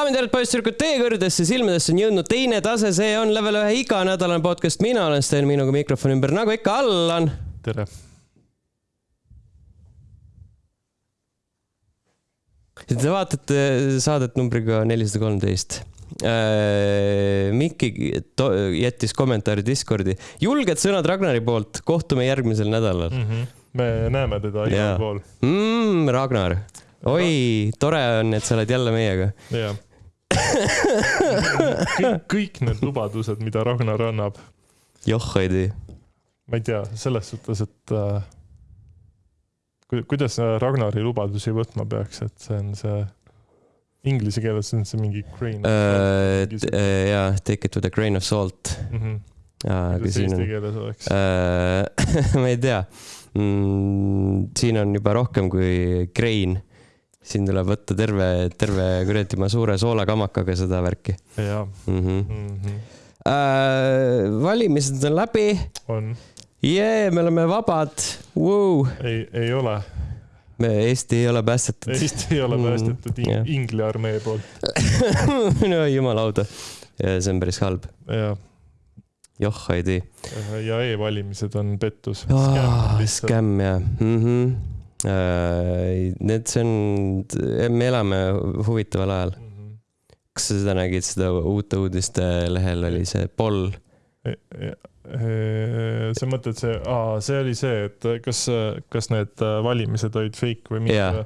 daamid ja härrad, poisssüdrukud, teie kõrgedesse silmadesse on jõudnud teine tase, see on level ühe iganädalane podcast, mina olen Sten, minuga mikrofoni ümber, nagu ikka, Allan. tere. Te vaatate saadet numbriga nelisada kolmteist. Mikki jättis kommentaari Discordi, julged sõnad Ragnari poolt, kohtume järgmisel nädalal mm. -hmm. me näeme teda igal pool. mm,. Ragnar, oi, tore on, et sa oled jälle meiega. jah. Kõik, kõik need lubadused, mida Ragnar annab, joh ei tea. ma ei tea, selles suhtes, et äh, ku- kuidas Ragnari lubadusi võtma peaks, et see on see, inglise keeles on see mingi grain Uh, see- jaa, take it with a grain of salt. mm. -hmm. aga kuidas siin eesti keeles oleks uh, ma ei tea mm,. siin on juba rohkem kui grain. Siin tuleb võtta terve, terve kuradi ma suure soolakamakaga seda värki jaa mm. -hmm. mm -hmm. Uh, valimised on läbi, on, jee, me oleme vabad wow.. ei, ei ole, me, Eesti ei ole päästetud. Eesti ei ole Mm, päästetud mm, jah. Ingli armee poolt no jumal auda, see on päris halb, ja, joh ei tea. ja e-valimised on pettus. skämm jah mm. -hmm. Need, see on, me elame huvitaval ajal. Mhm. kas sa seda nägid, seda uute uudiste lehel oli see poll? Sa mõtled see, see oli see, et kas, kas need valimised olid fake või mitte.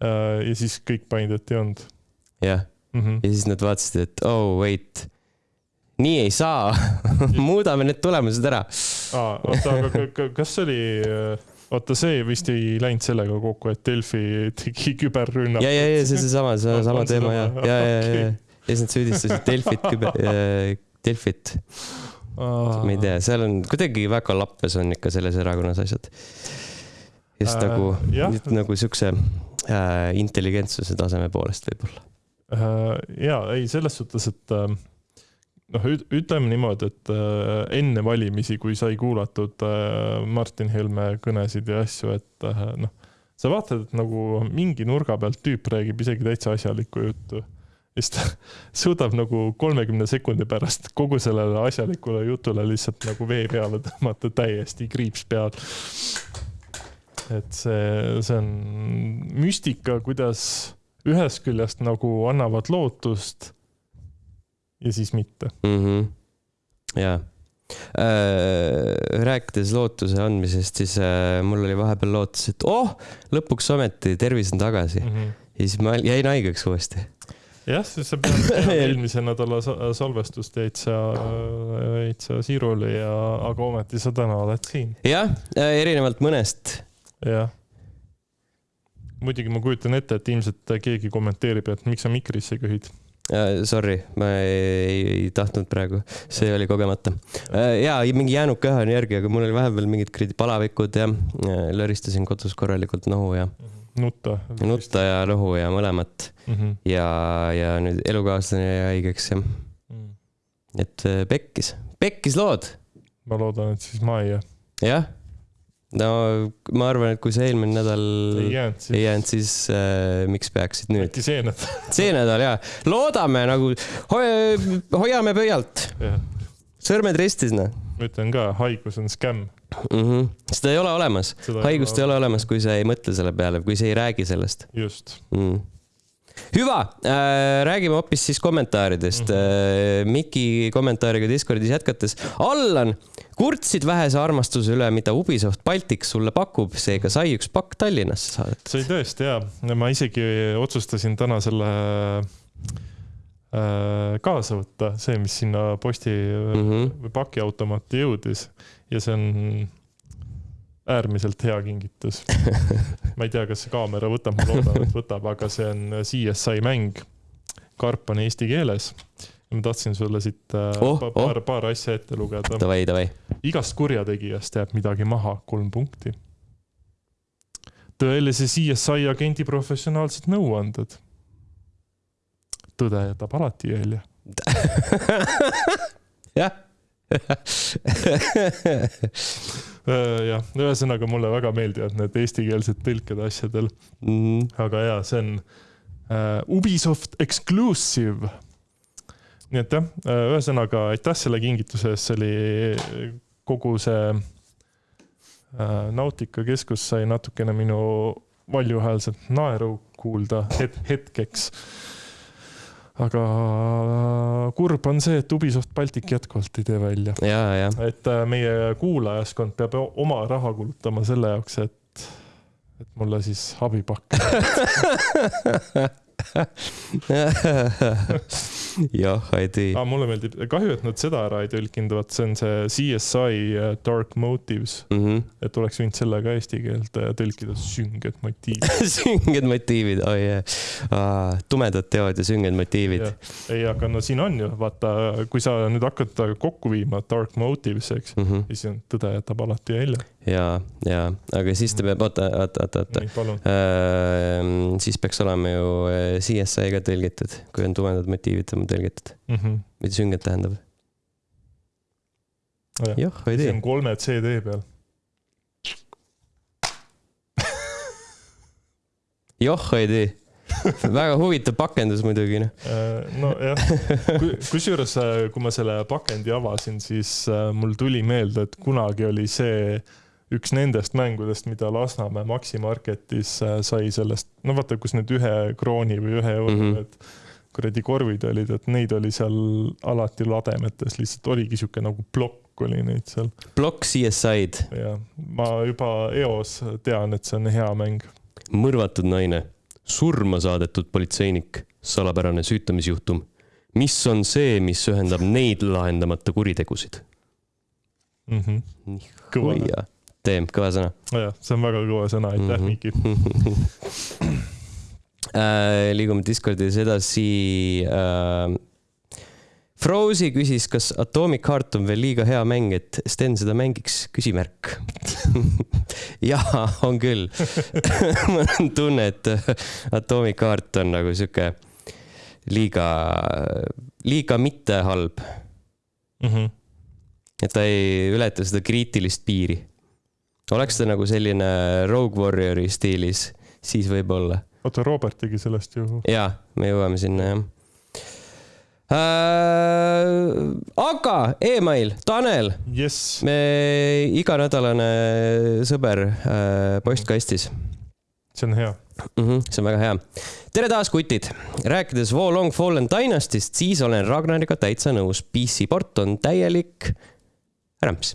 ja siis kõik panid, et ei olnud jah. -hmm. ja siis nad vaatasid, et oh wait, nii ei saa, muudame need tulemused ära. Oota, aga ka- ka- kas see oli, oota, see vist ei läinud sellega kokku, et Delfi tegi küberrünnaku. ja, ja, ja see, seesama, see on On- sama on teema ja, ja, ja, ja, ja siis nad süüdistasid Delfit, Delfit, ma ei tea, seal on kuidagi väga lappes on ikka selles erakonnas asjad. just Äh, nagu, jah. nagu siukse äh, intelligentsuse taseme poolest võib-olla. ja ei, selles suhtes, et äh, noh, ütleme niimoodi, et äh, enne valimisi, kui sai kuulatud äh, Martin Helme kõnesid ja asju, et äh, noh, sa vaatad, et nagu mingi nurga pealt tüüp räägib isegi täitsa asjalikku juttu. ja siis ta suudab nagu kolmekümne sekundi pärast kogu sellele asjalikule jutule lihtsalt nagu vee peale tõmmata täiesti kriips peal. et see, see on müstika, kuidas ühest küljest nagu annavad lootust ja siis mitte. mm. -hmm. ja äh, rääkides lootuse andmisest, siis äh, mul oli vahepeal lootus, et oh, lõpuks ometi tervis on tagasi Mhm. ja siis ma jäin haigeks uuesti. jah, siis sa pead eelmise nädala sa- salvestust jäid sa, jäid sa Siirule ja, aga ometi sa täna oled siin. jah, erinevalt mõnest. jah. muidugi ma kujutan ette, et ilmselt keegi kommenteerib, et miks sa mikrisse köhid. Uh, sorry, ma ei, ei tahtnud praegu, see oli kogemata uh,. ja mingi jäänud köha on järgi, aga mul oli vahepeal mingid kuradi palavikud ja uh, lõristasin kodus korralikult nohu ja nutta. nutta ja nohu ja mõlemat mm. -hmm. ja, ja nüüd elukaaslane jäi haigeks ja, et uh, pekkis, pekkis lood, ma loodan, et siis ma ei jää. jah. No ma arvan, et kui sa eelmine nädal ei jäänud ei siis. jäänud, siis uh, miks peaksid nüüd? äkki see nädal. see nädal ja loodame nagu ho, hoiame pöialt, jah, sõrmed ristis noh ma ütlen ka, haigus on skämm. mm. -hmm. seda ei ole olemas, haigust ei ole olemas, kui sa ei mõtle selle peale, kui sa ei räägi sellest just. mm.. Hüva äh,, räägime hoopis siis kommentaaridest mm. -hmm. Äh, Miki kommentaariga Discordis jätkates. Allan, kurtsid vähese armastuse üle, mida Ubisoft Baltics sulle pakub, seega sai üks pakk Tallinnasse saadetud. see oli tõesti hea, ma isegi otsustasin täna selle äh, kaasa võtta, see, mis sinna posti mm Mhm. -hmm. või pakiautomaati jõudis ja see on äärmiselt hea kingitus. ma ei tea, kas see kaamera võtab, ma loodan, et võtab, aga see on CSI mäng. karp on eesti keeles. ma tahtsin sulle siit äh, Oh, pa- oh. paar, paar asja ette lugeda. Davai, davai. igast kurjategijast jääb midagi maha, kolm punkti. tõelise CSI agendi professionaalsed nõuanded. tõde jätab alati jälje. jah. Äh, jah, ühesõnaga mulle väga meeldivad need eestikeelsed tõlked asjadel, Mhm. aga jaa, see on uh, Ubisoft Exclusive. nii et jah, ühesõnaga aitäh selle kingituse eest, see oli kogu see uh, Nautica keskus sai natukene minu valjuhäälset naeru kuulda het hetkeks. Aga kurb on see, et Ubisoft Baltic jätkuvalt ei tee välja. ja, ja et äh, meie kuulajaskond peab oma raha kulutama selle jaoks, et, et mulle siis abi pakkuda. jah, ei tee. aga mulle meeldib, kahju, et nad seda ära ei tõlkinud, vot see on see CSI äh, Dark Motives, Mhm. et oleks võinud selle ka eesti keelde tõlkida, sünged motiivid. sünged motiivid, oi jah. tumedad teod ja sünged motiivid. ei, aga no siin on ju, vaata, kui sa nüüd hakkad kokku viima Dark Motives, eks, Mhm. siis on tõde jätab alati välja. ja, ja, aga siis ta peab, oota, oota, oota, oota. Ehm, siis peaks olema ju eh, CSI ka tõlgitud, kui on tumedad motiivid on tõlgitud. mida sünged tähendab? jah, ei see tea on. kolme CD peal. joh, ei tea. väga huvitav pakendus muidugi, noh. nojah, kusjuures, kui ma selle pakendi avasin, siis äh, mul tuli meelde, et kunagi oli see üks nendest mängudest, mida Lasnamäe Maxi Marketis äh, sai sellest, no vaata, kus need ühe krooni või ühe euro Mhm. need kuradi korvid olid, et neid oli seal alati lademetes, lihtsalt oligi sihuke nagu plokk oli neid seal plokk CSI-d, ja ma juba eos tean, et see on hea mäng. mõrvatud naine, surma saadetud politseinik, salapärane süütamisjuhtum. mis on see, mis ühendab neid lahendamata kuritegusid? Mhm. kõva, kõva. teem, kõva sõna. jah, see on väga kõva sõna, aitäh Mhm. Miki. Äh, liigume Discordis edasi äh,. Frozy küsis, kas Atomic Heart on veel liiga hea mäng, et Sten seda mängiks, küsimärk. jaa, on küll. mul on tunne, et Atomic Heart on nagu sihuke liiga, liiga mitte halb, Mhm. et ta ei ületa seda kriitilist piiri. Oleks ta nagu selline Rogue Warriori stiilis, siis võib-olla oota, Robert tegi sellest ju. jaa, me jõuame sinna jah äh,. aga email, Tanel, jess, me iganädalane sõber äh, postkastis see on hea. mm. -hmm, see on väga hea. tere taas, kutid. rääkides Wo Long Fallen Dynastyst, siis olen Ragnariga täitsa nõus. PC port on täielik rämps.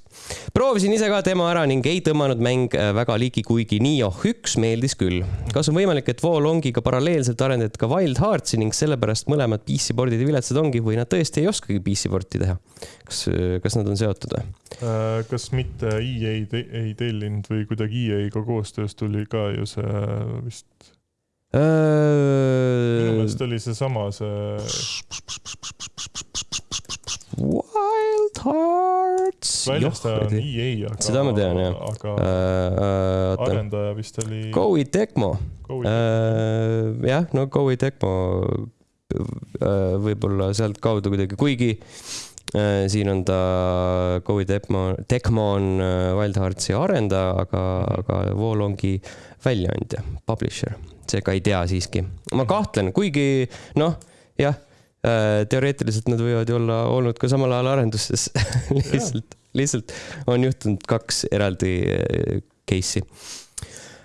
proovisin ise ka demo ära ning ei tõmmanud mäng äh, väga ligi, kuigi Nioh üks meeldis küll. kas on võimalik, et Wo Longiga paralleelselt arendati ka Wild Heartsi ning sellepärast mõlemad PC pordid viletsad ongi või nad tõesti ei oskagi PC porti teha? kas, kas nad on seotud või? Äh, kas mitte EA te ei tellinud või kuidagi EA-ga koostöös tuli ka ju see vist, minu meelest oli seesama see, Wild Hearts. väljastaja on EA, aga. Seda ma tean, jah. aga oota, arendaja vist oli Go Eat Tecmo. Go- jah, no Go Eat Tecmo äh, võib-olla sealtkaudu kuidagi, kuigi äh, siin on ta, Go Eat Tecmo, Tecmo on äh, Wild Heartsi arendaja, aga, aga Wolongi väljaandja, publisher, seega ei tea siiski. ma kahtlen, kuigi noh, jah, teoreetiliselt nad võivad ju olla olnud ka samal ajal arendustes. Lihtsalt, lihtsalt on juhtunud kaks eraldi äh, case'i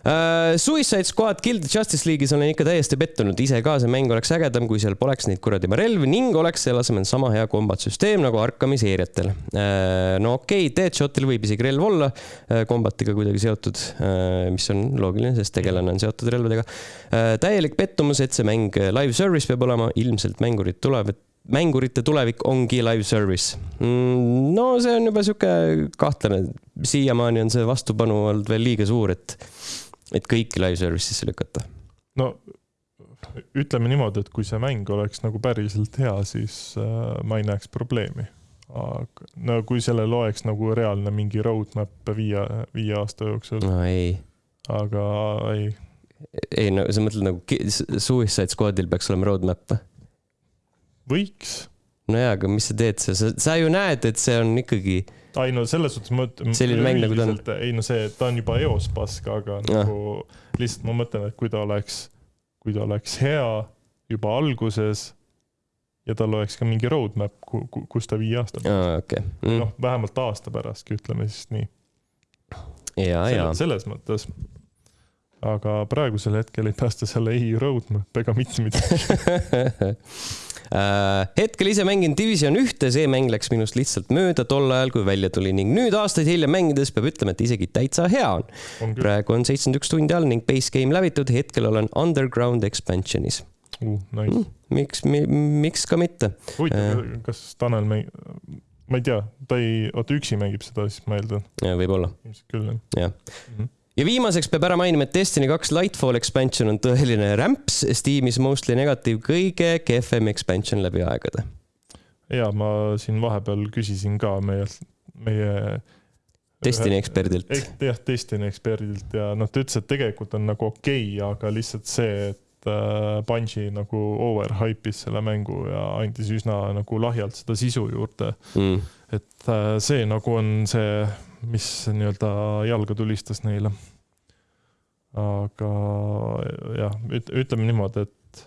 Uh, Suicide Squad the Justice League'is olen ikka täiesti pettunud, ise ka see mäng oleks ägedam, kui seal poleks neid kuradi relvi ning oleks selle asemel sama hea kombatsüsteem nagu Arkami seeriatel uh,. no okei okay,, Deadshotil võib isegi relv olla uh, kombatiga kuidagi seotud uh,, mis on loogiline, sest tegelane on seotud relvadega uh,. täielik pettumus, et see mäng live service peab olema, ilmselt mängurid tulevad mängurite tulevik ongi live service mm,. no see on juba sihuke kahtlane, siiamaani on see vastupanu olnud veel liiga suur, et et kõiki live service'isse lükata. no ütleme niimoodi, et kui see mäng oleks nagu päriselt hea, siis äh, ma ei näeks probleemi. aga no kui sellel oleks nagu reaalne mingi roadmap viie, viie aasta jooksul, no ei, aga ei, ei no sa mõtled nagu Suicide Squadil peaks olema roadmap või? võiks. no jaa, aga mis sa teed, sa, sa ju näed, et see on ikkagi, ei no selles suhtes ma ütlen. Selline mäng, nagu ta on.. ei no see, ta on juba eos pask, aga Jah. nagu lihtsalt ma mõtlen, et kui ta oleks, kui ta oleks hea juba alguses ja tal oleks ka mingi roadmap, kus ta viie aasta pärast okay. mm., noh, vähemalt aasta pärastki, ütleme siis nii. ja, ja. selles mõttes. aga praegusel hetkel ei päästa seal ei roadmap ega mitte midagi hetkel ise mängin Division ühte, see mäng läks minust lihtsalt mööda tol ajal, kui välja tuli ning nüüd aastaid hiljem mängides peab ütlema, et isegi täitsa hea on, on. praegu on seitsekümmend üks tundi all ning base game läbitud, hetkel olen Underground expansionis uh,. Nice. Mm, miks mi,, miks ka mitte. huvitav uh,, kas Tanel mäng-, ma ei tea, ta ei, oota üksi mängib seda, siis ma eeldan. võib-olla. ilmselt küll jah. jah mm -hmm ja viimaseks peab ära mainima, et Destiny kaks Lightfall expansion on tõeline rämps, Steamis mostly negatiiv, kõige kehvem expansion läbi aegade. ja ma siin vahepeal küsisin ka meie, meie Destiny eksperdilt. jah, Destiny eksperdilt ja noh, ta ütles, et tegelikult on nagu okei okay,, aga lihtsalt see, et äh, Bungi nagu overhype'is selle mängu ja andis üsna nagu lahjalt seda sisu juurde mm.. et äh, see nagu on see mis nii-öelda jalga tulistas neile. Aga jah, ütleme niimoodi, et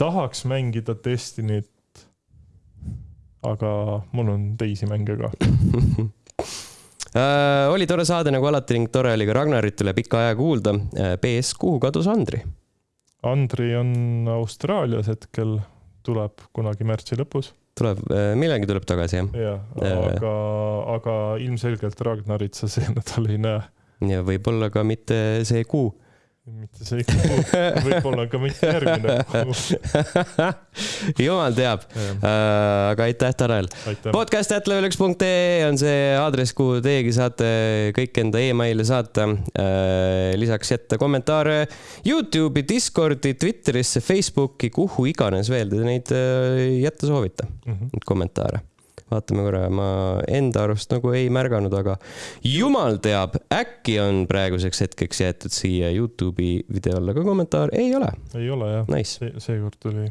tahaks mängida Destinyt, aga mul on teisi mänge ka äh, oli tore saade nagu alati ning tore oli ka Ragnarit üle pika aja kuulda. PS, äh, kuhu kadus Andri? Andri on Austraalias hetkel, tuleb kunagi märtsi lõpus tuleb, äh, millalgi tuleb tagasi, jah? jah, äh, aga, aga ilmselgelt Ragnarit sa see nädal ei näe. Ja võib-olla ka mitte see kuu mitte see kuu, võib-olla ka mitte järgmine kuu jumal teab. Uh, aga aitäh, Tanel. podcast at level1.ee on see aadress, kuhu teiegi saate kõik enda emaili saata uh,. lisaks jätta kommentaare Youtube'i, Discordi, Twitterisse, Facebooki, kuhu iganes veel te neid uh, jätta soovite mm, -hmm. kommentaare vaatame korra, ma enda arust nagu ei märganud, aga jumal teab, äkki on praeguseks hetkeks jäetud siia Youtube'i video alla ka kommentaar, ei ole. ei ole jah nice. See,, seekord tuli,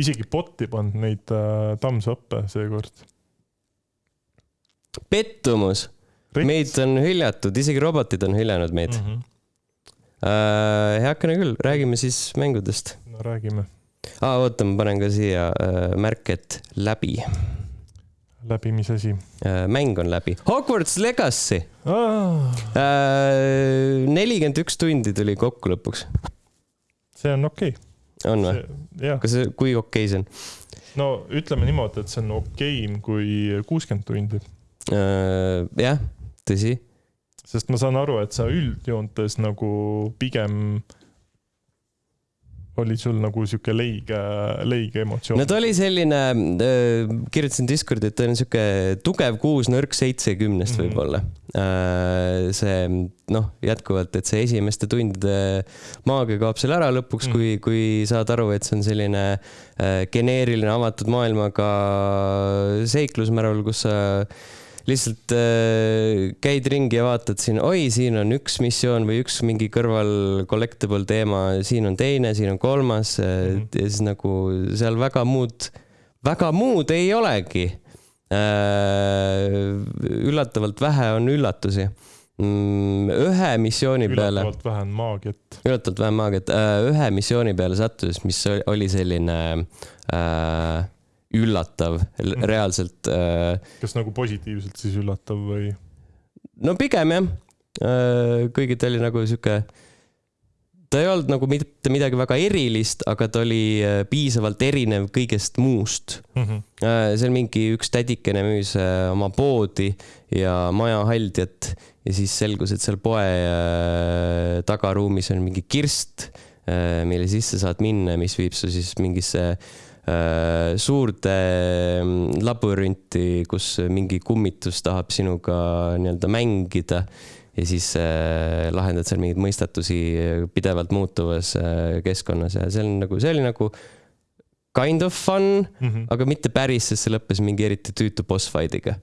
isegi bot'i pannud neid äh, thumbs up'e seekord. pettumus, meid on hüljatud, isegi robotid on hüljanud meid mm. -hmm. Äh, heakene küll, räägime siis mängudest. no räägime. aa oota, ma panen ka siia äh, märke, et läbi läbi, mis asi? Äh, mäng on läbi. Hogwarts Legacy. Äh, nelikümmend üks tundi tuli kokku lõpuks. see on okei okay.. on või? kas, kui okei okay see on? no ütleme niimoodi, et see on okeim kui kuuskümmend tundi. Äh, jah, tõsi. sest ma saan aru, et sa üldjoontes nagu pigem oli sul nagu sihuke leige, leige emotsioon? no ta oli selline äh,, kirjutasin Discordi, et ta on sihuke tugev kuus, nõrk seitse kümnest mm -hmm. võib-olla äh,. see noh, jätkuvalt, et see esimeste tundide maagia kaob seal ära lõpuks mm, -hmm. kui, kui saad aru, et see on selline äh, geneeriline avatud maailmaga seiklusmärul, kus sa äh, lihtsalt äh, käid ringi ja vaatad siin, oi, siin on üks missioon või üks mingi kõrval collectible teema, siin on teine, siin on kolmas mm. -hmm. ja siis nagu seal väga muud, väga muud ei olegi äh,. üllatavalt vähe on üllatusi mm, ühe missiooni peale. üllatavalt vähe on maagiat. üllatavalt vähe maagiat, äh, ühe missiooni peale sattus, mis oli selline äh, üllatav mm. reaalselt. Äh, kas nagu positiivselt siis üllatav või? no pigem jah, äh, kuigi ta oli nagu sihuke, ta ei olnud nagu mitte midagi väga erilist, aga ta oli äh, piisavalt erinev kõigest muust mm. -hmm. seal mingi üks tädikene müüs oma poodi ja maja haldjat ja siis selgus, et seal poe tagaruumis on mingi kirst, mille sisse saad minna, mis viib su siis mingisse Äh, suurde mm, labürinti, kus mingi kummitus tahab sinuga nii-öelda mängida ja siis äh, lahendad seal mingeid mõistatusi pidevalt muutuvas äh, keskkonnas. Ja see on nagu, see oli nagu kind of fun mm, -hmm. aga mitte päris, sest see lõppes mingi eriti tüütu boss fight'iga.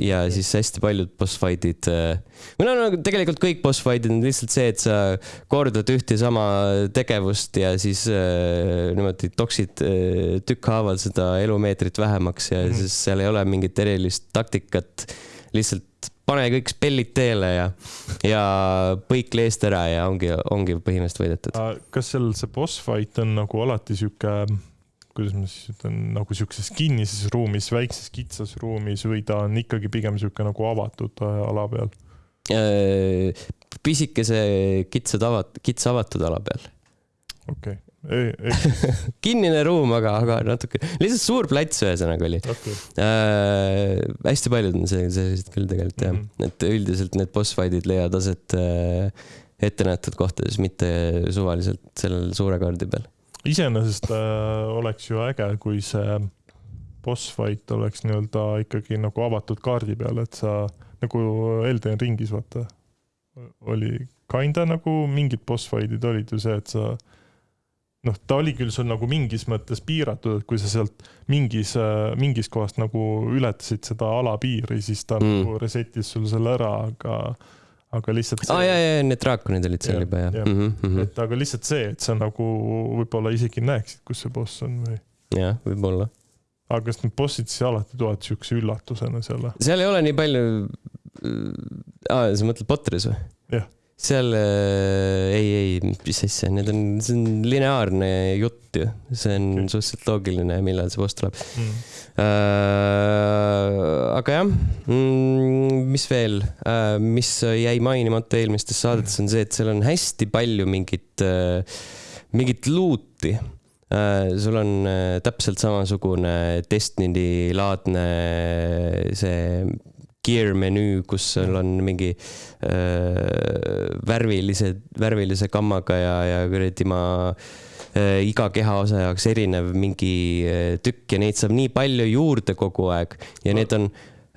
ja siis hästi paljud boss fight'id, äh, või no, no tegelikult kõik boss fight'id on lihtsalt see, et sa kordad ühte ja sama tegevust ja siis äh, niimoodi toksid äh, tükkhaaval seda elumeetrit vähemaks ja mm -hmm. siis seal ei ole mingit erilist taktikat. lihtsalt pane kõik spellid teele ja, ja põik leest ära ja ongi, ongi põhimõtteliselt võidetud. kas seal see boss fight on nagu alati sihuke, kuidas ma siis ütlen, nagu sihukeses kinnises ruumis, väikses kitsas ruumis või ta on ikkagi pigem sihuke nagu avatud äh, ala peal? pisikese kitsa tavat-, kitsa avatud ala peal. okei okay. kinnine ruum, aga, aga natuke, lihtsalt suur plats ühesõnaga oli okei, äh,. hästi paljud on sellised küll tegelikult jah Mhm. mm, -hmm. et üldiselt need boss fight'id leiavad aset äh, ettenähtud kohtades, mitte suvaliselt sellel suure kaardi peal. Iseenesest äh, oleks ju äge, kui see boss fight oleks nii-öelda ikkagi nagu avatud kaardi peal, et sa nagu Elden Ringis vaata oli kinda nagu mingid boss fight'id olid ju see, et sa noh, ta oli küll sul nagu mingis mõttes piiratud, et kui sa sealt mingis, mingis kohast nagu ületasid seda alapiiri, siis ta Mm. mm. nagu reset'is sul selle ära, aga, aga lihtsalt aa ah, ja, ja, ja need draakonid olid seal juba jah mm. -hmm, mm -hmm. et aga lihtsalt see, et sa nagu võib-olla isegi näeksid, kus see boss on või jah, võib-olla. aga kas need bossid siis alati tulevad siukse üllatusena või? seal ei ole nii palju. aa, sa mõtled Potteris või? Jah. seal äh, ei, ei, mis asja, need on, see on lineaarne jutt ju, see on okay. suhteliselt loogiline, millal see boss tuleb Mm. äh,. aga jah mm,, mis veel äh,, mis jäi mainimata eelmistes saadetes, on see, et seal on hästi palju mingit äh,, mingit luuti sul on täpselt samasugune Destiny laadne see gear menüü, kus sul on mingi äh, värvilise, värvilise kammaga ja, ja kuradi ma äh, iga kehaosa jaoks erinev mingi äh, tükk ja neid saab nii palju juurde kogu aeg ja need on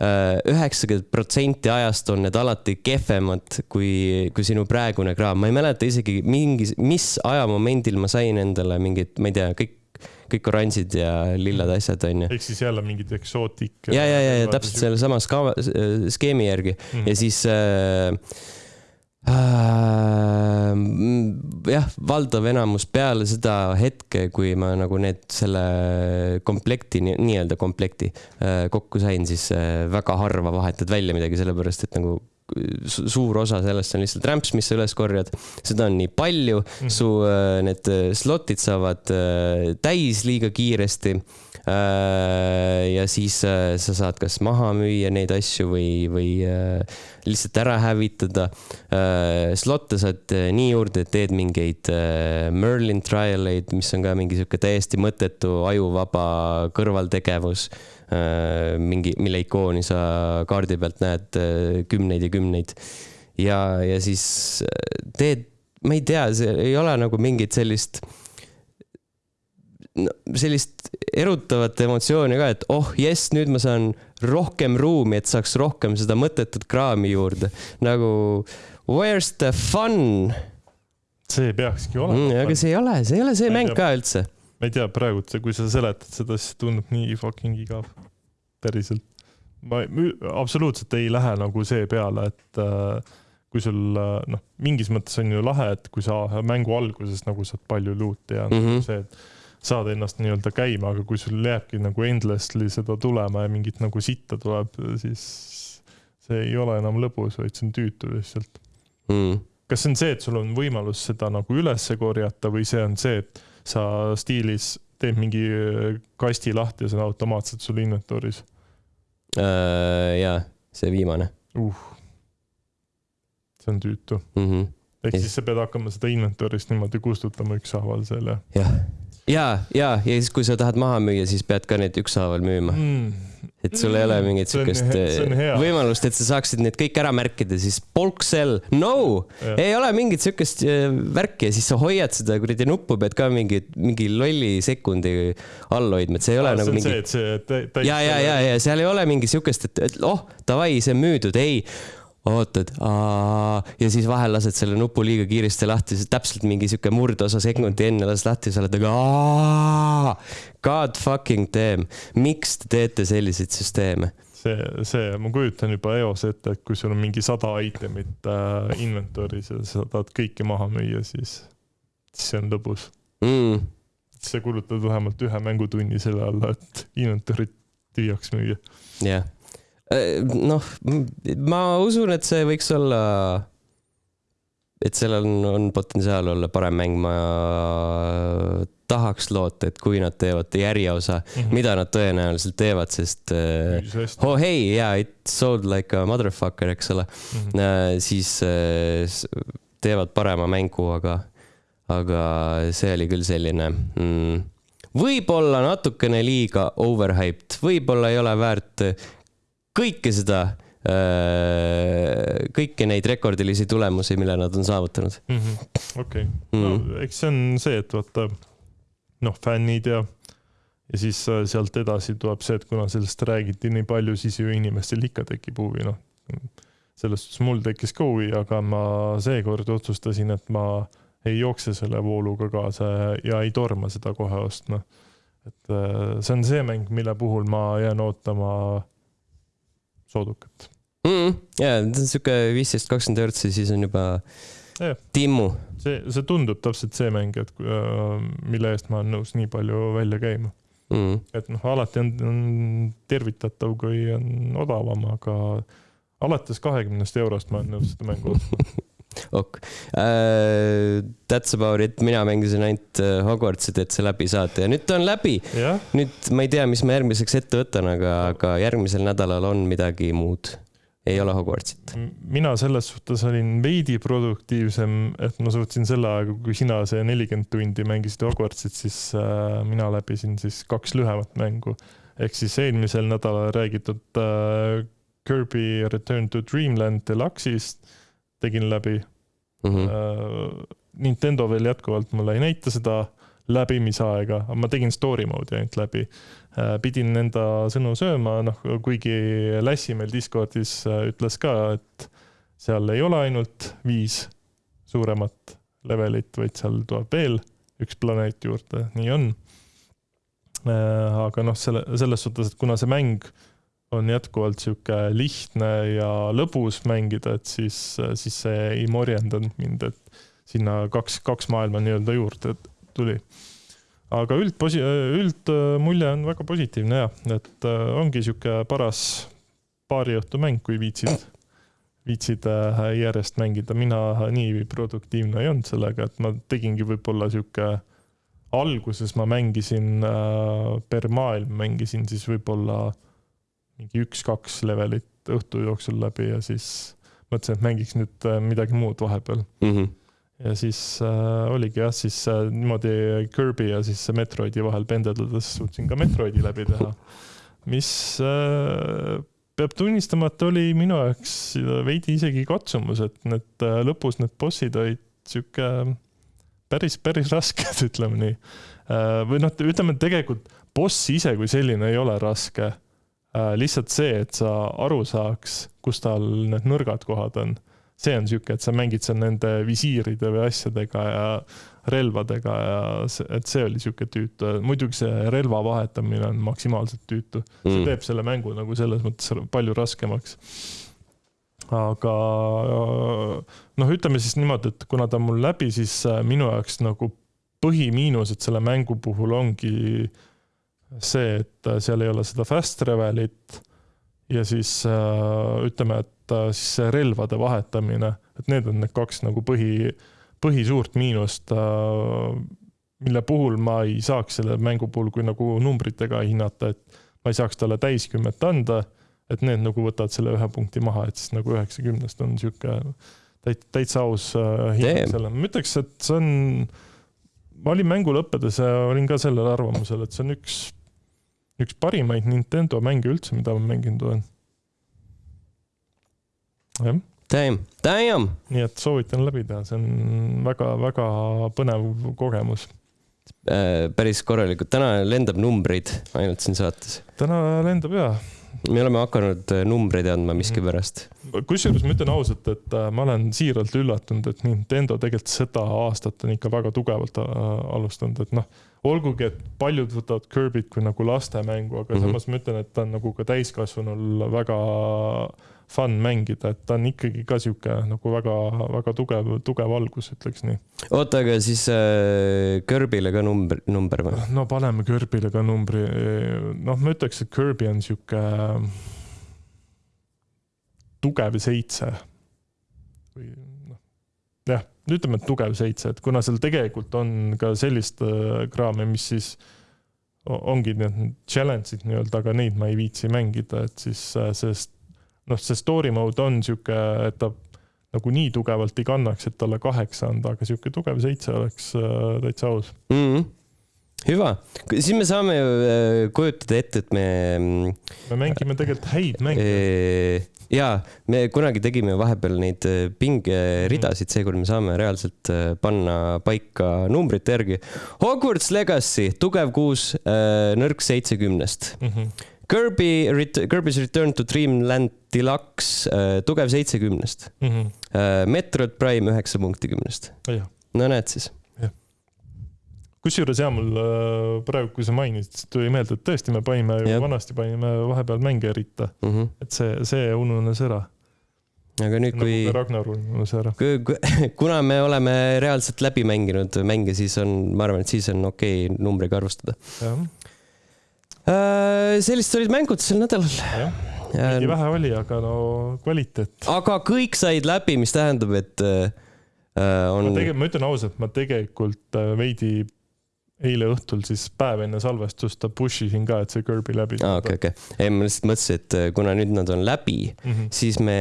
üheksakümmend protsenti ajast on need alati kehvemad kui, kui sinu praegune kraam. ma ei mäleta isegi mingi, mis ajamomendil ma sain endale mingid, ma ei tea, kõik, kõik oranžid ja lillad asjad onju. ehk siis jälle mingid eksootik. ja, ja, ja, ja täpselt sellesama ska- skeemi järgi mm. ja siis äh, äh, jah, valdav enamus peale seda hetke, kui ma nagu need selle komplekti, nii-öelda komplekti äh, kokku sain, siis äh, väga harva vahetad välja midagi, sellepärast et nagu su- suur osa sellest on lihtsalt rämps, mis sa üles korjad, seda on nii palju. Mhm. su äh, need äh, slotid saavad äh, täis liiga kiiresti. äh, ja siis äh, sa saad kas maha müüa neid asju või, või äh, lihtsalt ära hävitada äh,. slot'e saad äh, nii juurde, et teed mingeid äh, Merlin trial eid, mis on ka mingi sihuke täiesti mõttetu ajuvaba kõrvaltegevus äh,. mingi, mille ikooni sa kaardi pealt näed äh, kümneid ja kümneid. ja, ja siis äh, teed, ma ei tea, see ei ole nagu mingit sellist no, sellist erutavat emotsiooni ka, et oh jess, nüüd ma saan rohkem ruumi, et saaks rohkem seda mõttetut kraami juurde. nagu where's the fun? see peakski olema Mm, aga see ei ole, see ei ole see Ma mäng tea. ka üldse. ma ei tea, praegu, kui sa seletad seda, siis tundub nii fucking igav. päriselt. ma absoluutselt ei lähe nagu see peale, et äh, kui sul äh, noh, mingis mõttes on ju lahe, et kui sa mängu alguses nagu saad palju luuti ja mm. -hmm. see, et saad ennast nii-öelda käima, aga kui sul jääbki nagu endlessly seda tulema ja mingit nagu sitta tuleb, siis see ei ole enam lõbus, vaid see on tüütu lihtsalt. Mm. kas see on see, et sul on võimalus seda nagu üles korjata või see on see, et sa stiilis teed mingi äh, kasti lahti ja see on automaatselt sul inventory's Uh, jaa, see viimane uh.? see on tüütu. mm. -hmm. ehk siis sa pead hakkama seda inventory'st niimoodi kustutama ükshaaval seal ja jah, ja, ja, ja siis, kui sa tahad maha müüa, siis pead ka need ükshaaval müüma. mm.. et sul ei ole mingit siukest võimalust, et sa saaksid need kõik ära märkida, siis polk sell, no, ei ole mingit siukest äh, värki ja siis sa hoiad seda kuradi nuppu, pead ka mingi, mingi lolli sekundi all hoidma, et see ei ole see nagu mingi ja, ja, ja, ja seal ei ole mingi siukest, et, et oh, davai, see on müüdud, ei. ootad, ja siis vahel lased selle nupu liiga kiiresti lahti, täpselt mingi sihuke murdosa sekundi enne lased lahti sa oled nagu. God fucking damn, miks te teete selliseid süsteeme? see, see, ma kujutan juba eos ette, et kui sul on mingi sada itemit äh, inventory's ja sa tahad kõike maha müüa, siis, siis see on lõbus. Mm, sa kulutad vähemalt ühe mängutunni selle alla, et inventory't tühjaks müüa. jah. Noh, ma usun, et see võiks olla, et sellel on, on potentsiaal olla parem mäng, ma tahaks loota, et kui nad teevad järjeosa mm, -hmm. mida nad tõenäoliselt teevad, sest uh, oh hey, yeah, it sold like a motherfucker, eks ole mm, -hmm. siis teevad parema mängu, aga, aga see oli küll selline mm, võib-olla natukene liiga overhyped, võib-olla ei ole väärt kõike seda kõiki neid rekordilisi tulemusi, mille nad on saavutanud. Mhm. okei, no mhm. eks see on see, et vaata noh, fännid ja, ja siis äh, sealt edasi tuleb see, et kuna sellest räägiti nii palju, siis ju inimestel ikka tekib huvi, noh. selles suhtes mul tekkis ka huvi, aga ma seekord otsustasin, et ma ei jookse selle vooluga kaasa ja, ja ei torma seda kohe ostma. et äh, see on see mäng, mille puhul ma jään ootama soodukat mm,. jaa, see on sihuke viisteist, kakskümmend eurtsi, siis on juba ja. timmu. See, see tundub täpselt see mäng, et äh, mille eest ma olen nõus nii palju välja käima. Mm.. et noh, alati on, on tervitatav, kui on odavam, aga alates kahekümnest eurost ma olen nõus seda mängu ostma ok uh,. That's about it, mina mängisin ainult uh, Hogwartsit, et see läbi saada ja nüüd ta on läbi. nüüd ma ei tea, mis ma järgmiseks ette võtan, aga, aga järgmisel nädalal on midagi muud ei ole Hogwartsit? mina selles suhtes olin veidi produktiivsem, et ma suutsin selle ajaga, kui sina see nelikümmend tundi mängisid Hogwartsit, siis äh, mina läbisin siis kaks lühemat mängu. ehk siis eelmisel nädalal räägitud äh, Kirby Return to Dreamland Deluxe'ist tegin läbi mm. -hmm. Äh, Nintendo veel jätkuvalt mulle ei näita seda läbimisaega, aga ma tegin story mode'i ainult läbi Äh, pidin enda sõnu sööma, noh, kuigi Lassi meil Discordis äh, ütles ka, et seal ei ole ainult viis suuremat levelit, vaid seal tuleb veel üks planeet juurde, nii on. Äh, aga noh, selle, selles suhtes, et kuna see mäng on jätkuvalt sihuke lihtne ja lõbus mängida, et siis, siis see ei morjendanud mind, et sinna kaks, kaks maailma nii-öelda juurde tuli aga üldposi-, üldmulje on väga positiivne ja, et äh, ongi sihuke paras paariõhtu mäng, kui viitsid, viitsid äh, järjest mängida. mina nii produktiivne ei olnud sellega, et ma tegingi võib-olla sihuke, alguses ma mängisin äh, per maailm, mängisin siis võib-olla mingi üks-kaks levelit õhtu jooksul läbi ja siis mõtlesin, et mängiks nüüd midagi muud vahepeal mm. -hmm ja siis äh, oligi jah, siis äh, niimoodi Kirby ja siis Metroidi vahel pendeldades suutsin ka Metroidi läbi teha. mis äh, peab tunnistama, et oli minu jaoks veidi isegi katsumus, et need äh, lõpus need bossid olid sihuke päris, päris rasked, ütleme nii äh,. või noh, ütleme tegelikult boss ise kui selline ei ole raske äh,. Lihtsalt see, et sa aru saaks, kus tal need nõrgad kohad on see on sihuke, et sa mängid seal nende visiiride või asjadega ja relvadega ja see, et see oli sihuke tüütu, muidugi see relva vahetamine on maksimaalselt tüütu mm., see teeb selle mängu nagu selles mõttes palju raskemaks. aga noh, ütleme siis niimoodi, et kuna ta on mul läbi, siis äh, minu jaoks nagu põhimiinused selle mängu puhul ongi see, et äh, seal ei ole seda fast travel'it ja siis äh, ütleme, et siis see relvade vahetamine, et need on need kaks nagu põhi, põhisuurt miinust, äh, mille puhul ma ei saaks selle mängu puhul, kui nagu numbritega hinnata, et ma ei saaks talle täiskümmet anda, et need nagu võtavad selle ühe punkti maha, et siis nagu üheksakümnest on sihuke täit-, täitsa aus äh, hinnang sellele, ma ütleks, et see on, ma olin mängu lõppedes ja olin ka sellel arvamusel, et see on üks, üks parimaid Nintendo mänge üldse, mida ma mänginud olen jah. Damn, damn! nii et soovitan läbi teha, see on väga-väga põnev kogemus äh,. päris korralikult, täna lendab numbreid ainult siin saates. täna lendab jaa. me oleme hakanud äh, numbreid andma miskipärast. kusjuures ma ütlen ausalt, et äh, ma olen siiralt üllatunud, et Nintendo tegelikult seda aastat on ikka väga tugevalt alustanud, et noh, olgugi, et paljud võtavad Kirby't kui nagu lastemängu, aga mm -hmm. samas ma ütlen, et ta on nagu ka täiskasvanul väga fun mängida, et ta on ikkagi ka sihuke nagu väga-väga tugev, tugev algus, ütleks nii. oota, aga siis äh, Kirby'le ka number, number või? no paneme Kirby'le ka numbri, noh, ma ütleks, et Kirby on sihuke tugev seitse või jah, ütleme, et tugev seitse, et kuna seal tegelikult on ka sellist äh, kraami, mis siis ongi need challenge'id nii-öelda, aga neid ma ei viitsi mängida, et siis äh, see noh, see story mode on sihuke, et ta nagu nii tugevalt ei kannaks, et talle kaheksa anda, aga sihuke tugev seitse oleks äh, täitsa aus mm. -hmm. hüva, siis me saame ju kujutada ette, et me mm, me mängime tegelikult häid mänge. Ee, ja me kunagi tegime vahepeal neid äh, pingeridasid, seekord me saame reaalselt äh, panna paika numbrite järgi. Hogwarts Legacy, tugev kuus, nõrk seitsekümnest. Mm -hmm. Kirby, Kirby's Return to Dreamland Deluxe, tugev seitsekümnest. Mm -hmm. Metroid Prime üheksa punkti kümnest. no näed siis. Kusjuures ja mul äh, praegu, kui sa mainisid, tuli meelde, et tõesti, me panime ju vanasti panime vahepeal mänge ritta, Mm -hmm. et see, see ununes ära. aga nüüd, nagu kui Ragnar ununes ära. kuna me oleme reaalselt läbi mänginud mänge, siis on, ma arvan, et siis on okei okay numbriga arvestada. jah, sellised olid mängud sel nädalal. jah, veidi vähe oli, aga no kvaliteet. aga kõik said läbi, mis tähendab, et äh, on ma tegelikult, ma ütlen ausalt, ma tegelikult äh, veidi eile õhtul siis päev enne salvestust push isin ka, et see Kirby läbi aa, okei, okei. ei, ma lihtsalt mõtlesin, et äh, kuna nüüd nad on läbi, -hmm. siis me,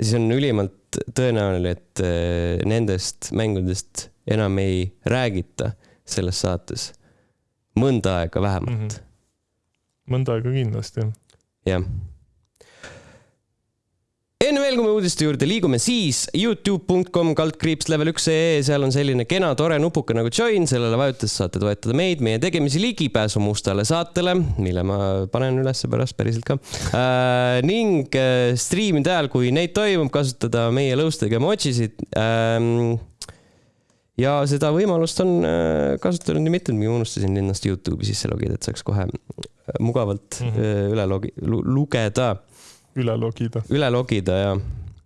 siis on ülimalt tõenäoline, et äh, nendest mängudest enam ei räägita selles saates mõnda aega vähemalt mõnda aega kindlasti. jah. Enne veel, kui me uudiste juurde liigume, siis Youtube.com kaldkriips level üks ee, seal on selline kena tore nupuke nagu join, sellele vajutades saate toetada meid, meie tegemisi ligipääsu mustale saatele, mille ma panen üles pärast päriselt ka äh,. ning äh, striimide ajal, kui neid toimub, kasutada meie lõustega emojisid ähm, ja seda võimalust on äh, kasutanud nii mitmedki, ma unustasin ennast Youtube'i sisse logida, et saaks kohe mugavalt mm. -hmm. üle logi-, lugeda, üle logida, üle logida ja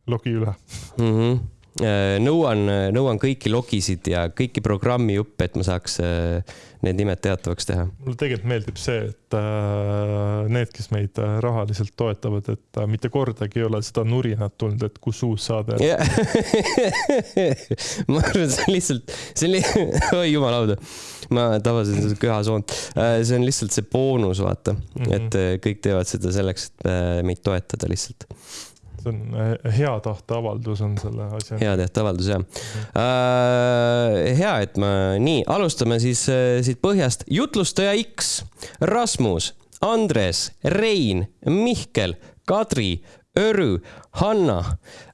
logi üle. mm -hmm. nõuan, nõuan kõiki logisid ja kõiki programmijuppe, et ma saaks äh, need nimed teatavaks teha. mulle tegelikult meeldib see, et äh, need, kes meid äh, rahaliselt toetavad, et äh, mitte kordagi ei ole seda nurinat tulnud, et kus uus saade on. ma arvan, see on lihtsalt, see on li-, oi jumal auda, ma tabasin seda köhasoont. see on lihtsalt see boonus, vaata mm. -hmm. et äh, kõik teevad seda selleks, et äh, meid toetada lihtsalt. See on äh, hea tahte avaldus on selle asja. hea tehteavaldus jah äh,. hea, et ma, nii, alustame siis äh, siit põhjast. jutlustaja X, Rasmus, Andres, Rein, Mihkel, Kadri, Örü, Hanna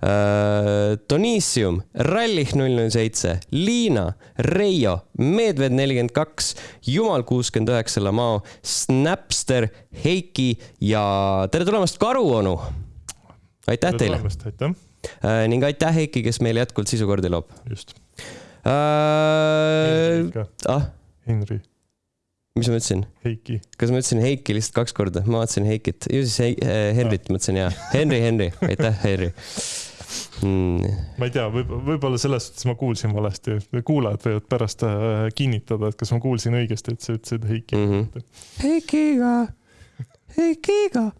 äh,, Donissium, Rallih null null seitse, Liina, Reio, Medved nelikümmend kaks, Jumal kuuskümmend üheksa, Lamao, Snapster, Heiki ja tere tulemast, Karuonu. Aitäh teile. aitäh, Äh, ning aitäh, Heiki, kes meile jätkuvalt sisukordi loob just. äh,. Ah, Henri, mis ma ütlesin, Heiki. kas ma ütlesin Heiki lihtsalt kaks korda, ma vaatasin Heikit, ju siis Hei, äh, Henrit mõtlesin ja, Henri, Henri, aitäh, Henri mm,. ma ei tea, võib, võib-olla selles suhtes ma kuulsin valesti, kuulajad võivad pärast äh, kinnitada, et kas ma kuulsin õigesti, et sa ütlesid Heiki mm. -hmm. Heikiga, Heikiga.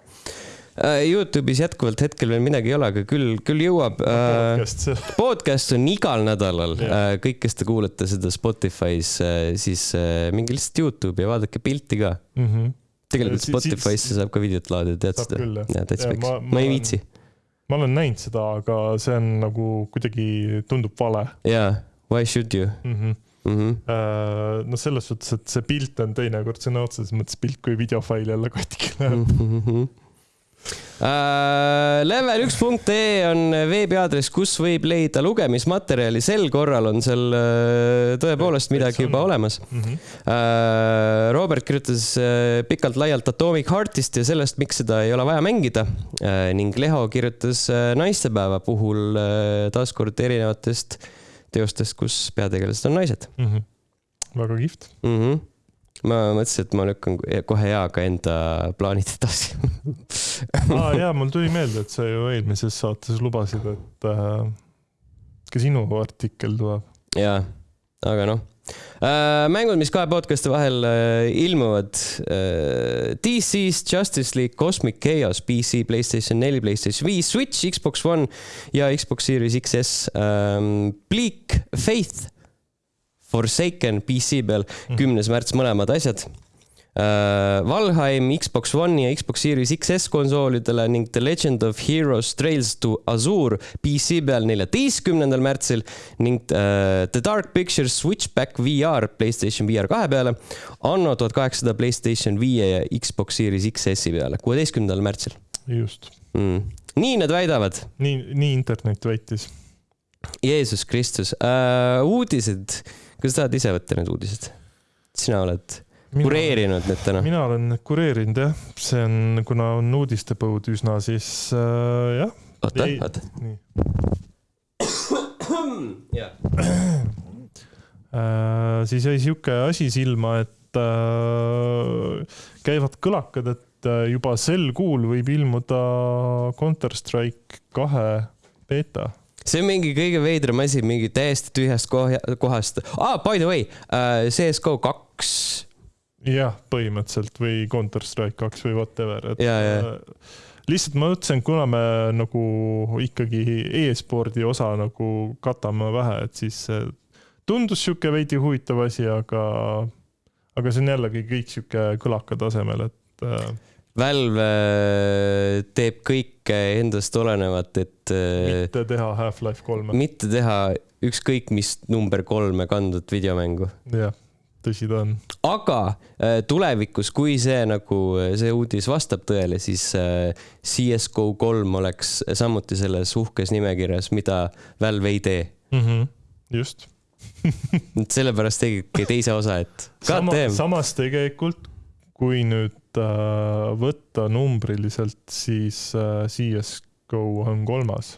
Youtube'is jätkuvalt hetkel veel midagi ei ole, aga küll, küll jõuab äh,. podcast, podcast on igal nädalal Jah., kõik, kes te kuulate seda Spotify's, siis äh, minge lihtsalt Youtube'i ja vaadake pilti ka. mm. -hmm. tegelikult Spotify'sse saab ka videot laadida, tead seda küll, jah.? ja täitsa Ja peaks ma-, ei viitsi. ma olen näinud seda, aga see on nagu kuidagi tundub vale jaa, why should you mm. -hmm. mm? -hmm. no selles suhtes, et see pilt on teinekord sõna otseses mõttes pilt, kui videofail jälle katki läheb. Mm -hmm. Uh, level üks punkt ee on veebiaadress, kus võib leida lugemismaterjali, sel korral on seal uh, tõepoolest midagi juba olemas Mm -hmm. uh,. Robert kirjutas pikalt-laialt Atomic Heartist ja sellest, miks seda ei ole vaja mängida ning Leho kirjutas naistepäeva puhul uh, taaskord erinevatest teostest, kus peategelased on naised Mm -hmm. väga kihvt. mm. -hmm. ma mõtlesin, et ma lükkan kohe heaga enda plaanid edasi aa jaa, mul tuli meelde, et sa ju eelmises saates lubasid, et äh, ka sinu artikkel tuleb. jaa, aga noh mängud, mis kahe podcast'i vahel äh, ilmuvad uh,. DC-s Justice League Cosmic Chaos PC, Playstation neli, Playstation viis, Switch, Xbox One ja Xbox Series XS um,. Bleak Faith Forsaken PC peal, mhm. kümnes märts mõlemad asjad. Valheim Xbox One ja Xbox Series XS konsoolidele ning The Legend of Heroes Trails to Azure PC peal neljateistkümnendal märtsil ning uh, The Dark Pictures Switchback VR Playstation VR kahe peale. Anno tuhat kaheksasada Playstation viie ja Xbox Series XS-i peale, kuueteistkümnendal märtsil. just mm.. nii nad väidavad. nii, nii internet väitis. Jeesus Kristus uh,, uudised, kas sa tahad ise võtta need uudised? sina oled kureerinud need täna? mina olen kureerinud jah, see on, kuna on uudistepõud üsna, siis äh, jah. oota, oota. äh, siis jäi sihuke asi silma, et äh, käivad kõlakad, et äh, juba sel kuul võib ilmuda Counter Strike kahe beeta see on mingi kõige veidram asi, mingi täiesti tühjast kohast. aa, ah, by the way uh,, CS GO kaks jah, põhimõtteliselt või Counter Strike kaks või whatever, et ja, ja. Äh, lihtsalt ma mõtlesin, kuna me nagu ikkagi e-spordi osa nagu katame vähe, et siis tundus sihuke veidi huvitav asi, aga, aga see on jällegi kõik sihuke kõlaka tasemel, et äh, Valve äh, teeb kõike endast olenevat, et mitte teha Half-Life kolme. mitte teha ükskõik mis number kolme kandvat videomängu. jah tõsi ta on. aga äh, tulevikus, kui see nagu, see uudis vastab tõele, siis äh, CS GO kolm oleks samuti selles uhkes nimekirjas, mida Valve ei tee mm. -hmm. just sellepärast tegigi teise osa, et. Sama, samas tegelikult, kui nüüd äh, võtta numbriliselt, siis äh, CS GO on kolmas.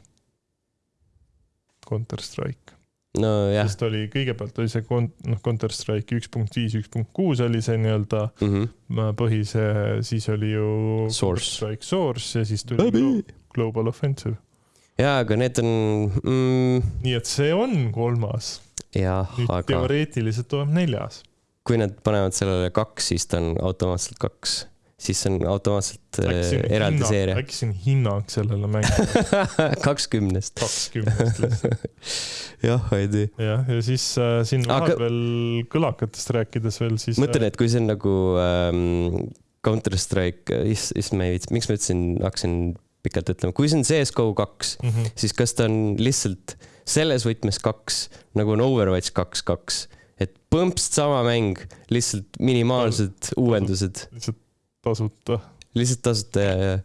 Counter Strike nojah. sest oli, kõigepealt oli see noh, Counter Strike üks punkt viis, üks punkt kuus oli see nii-öelda mm -hmm. põhise, siis oli ju Source. Strike Source ja siis tuli Läbi. Global Offensive. jaa, aga need on mm.... nii et see on kolmas. nüüd aga... teoreetiliselt tuleb neljas. kui nad panevad sellele kaks, siis ta on automaatselt kaks siis on automaatselt äh, eraldi seeria. äkki see on hinnang sellele mängule kakskümnest. kakskümnest lihtsalt jah, ei tea. jah, ja siis äh, siin vahepeal Aga... kõlakatest rääkides veel siis. mõtlen, äh, et kui see on nagu ähm, Counter Strike, is-, is-, ma ei viitsi, miks ma ütlesin, hakkasin pikalt ütlema, kui see on CS GO kaks mm, -hmm. siis kas ta on lihtsalt selles võtmes kaks, nagu on Overwatch kaks, kaks, et põmpst sama mäng, lihtsalt minimaalsed uuendused. lihtsalt tasuta. lihtsalt tasuta ja, ja.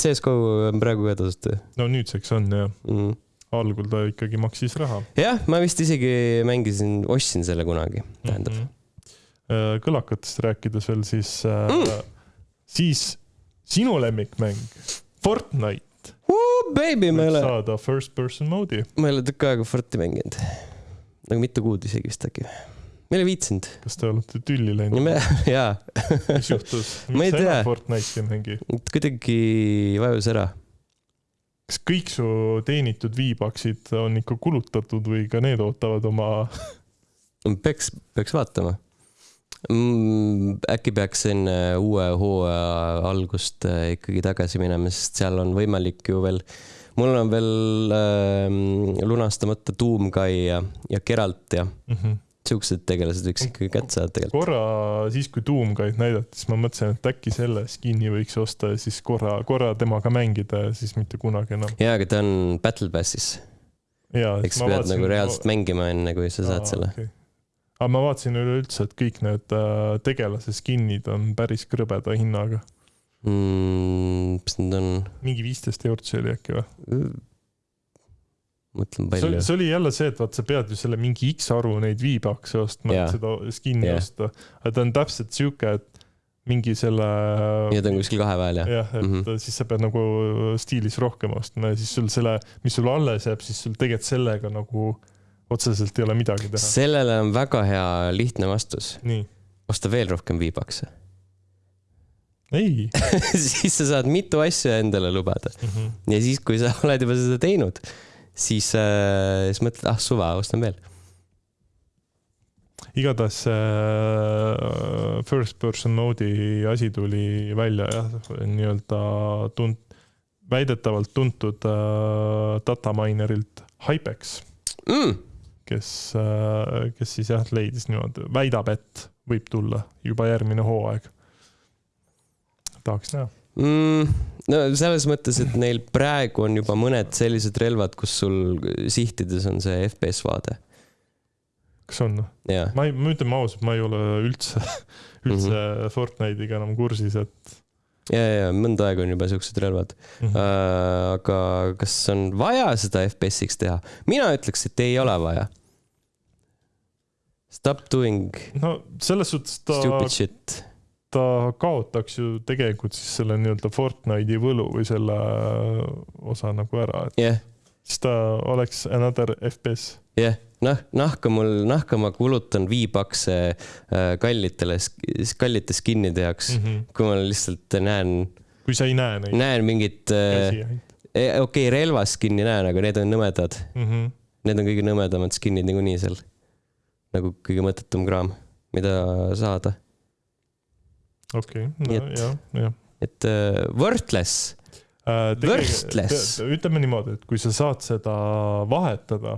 CS-GO on praegu ka tasuta. no nüüdseks on jah mm. algul ta ikkagi maksis raha. jah, ma vist isegi mängisin, ostsin selle kunagi, tähendab mm. -hmm. kõlakatest rääkides veel, siis äh, mm., siis sinu lemmikmäng, Fortnite. Baby, ma ei ole. saada first person mode'i. ma ei ole tükk aega Forti mänginud. nagu mitu kuud isegi vist äkki ma ei ole viitsinud. kas te olete tülli läinud? jaa. mis juhtus? miks sa enam Fortnite'i ei mängi? kuidagi vajus ära. kas kõik su teenitud viibaksid on ikka kulutatud või ka need ootavad oma peaks, peaks vaatama mm,. äkki peaks enne uue hooaja algust äh, ikkagi tagasi minema, sest seal on võimalik ju veel mul on veel äh, lunastamata Doomguy ja, ja Geralt ja mm -hmm siuksed tegelased võiks ikkagi kätte saada tegelikult. korra siis, kui Doomguide näidati, siis ma mõtlesin, et äkki selle skin'i võiks osta ja siis korra, korra temaga mängida ja siis mitte kunagi enam. jaa, aga ta on Battle Passis. eks sa pead nagu reaalselt ma... mängima, enne kui sa saad Aa, selle okay. aga ma vaatasin üleüldse, et kõik need äh, tegelase skin'id on päris krõbeda hinnaga mm,. mis need on? mingi viisteist eurot see oli äkki või? Mõtlen palju. see oli jälle see, et vaat sa pead ju selle mingi X arvu neid V-Bucks'e ostma, et seda skin'i yeah. osta. aga ta on täpselt sihuke, et mingi selle. ja ta on kuskil kahe vahel jah? jah, et mm -hmm. siis sa pead nagu stiilis rohkem ostma ja siis sul selle, mis sul alles jääb, siis sul tegelikult sellega nagu otseselt ei ole midagi teha. sellele on väga hea lihtne vastus. osta veel rohkem V-Bucks'e ei siis sa saad mitu asja endale lubada mm. -hmm. ja siis, kui sa oled juba seda teinud siis äh,, siis mõtled, ah suva, ostan veel. igatahes see äh, first person mode'i asi tuli välja jah, nii-öelda tunt-, väidetavalt tuntud äh, dataminerilt Hypex, mm.. kes äh,, kes siis jah, leidis niimoodi, väidab, et võib tulla juba järgmine hooaeg. tahaks näha. Mm, no selles mõttes, et neil praegu on juba mõned sellised relvad, kus sul sihtides on see FPS vaade. kas on? jah, ma ei, ma ütlen ausalt, ma ei ole üldse, üldse mm. -hmm. Fortnite'iga enam kursis, et ja, ja mõnda aega on juba siuksed relvad mm. -hmm. äh,. aga kas on vaja seda FPS-iks teha? mina ütleks, et ei ole vaja. Stop doing no selles suhtes ta, stupid shit. Ta kaotaks ju tegelikult siis selle nii-öelda Fortnite'i võlu või selle osa nagu ära, et jah, siis ta oleks another FPS. jah, noh, nahka mul, nahka ma kulutan viipakse äh, kallitele, kallite skin'ide jaoks mm, Mm -hmm. kui ma lihtsalt näen, kui sa ei näe neid näen mingit äh, ainult okei okay,, relvaskin'i näen, aga need on nõmedad. mm. -hmm. Need on kõige nõmedamad skin'id niikuinii seal. nagu kõige mõttetum kraam, mida saada. Okei okay., et- no, jah, jah et worthless, Äh, Worthless. te- ütleme niimoodi, et kui sa saad seda vahetada,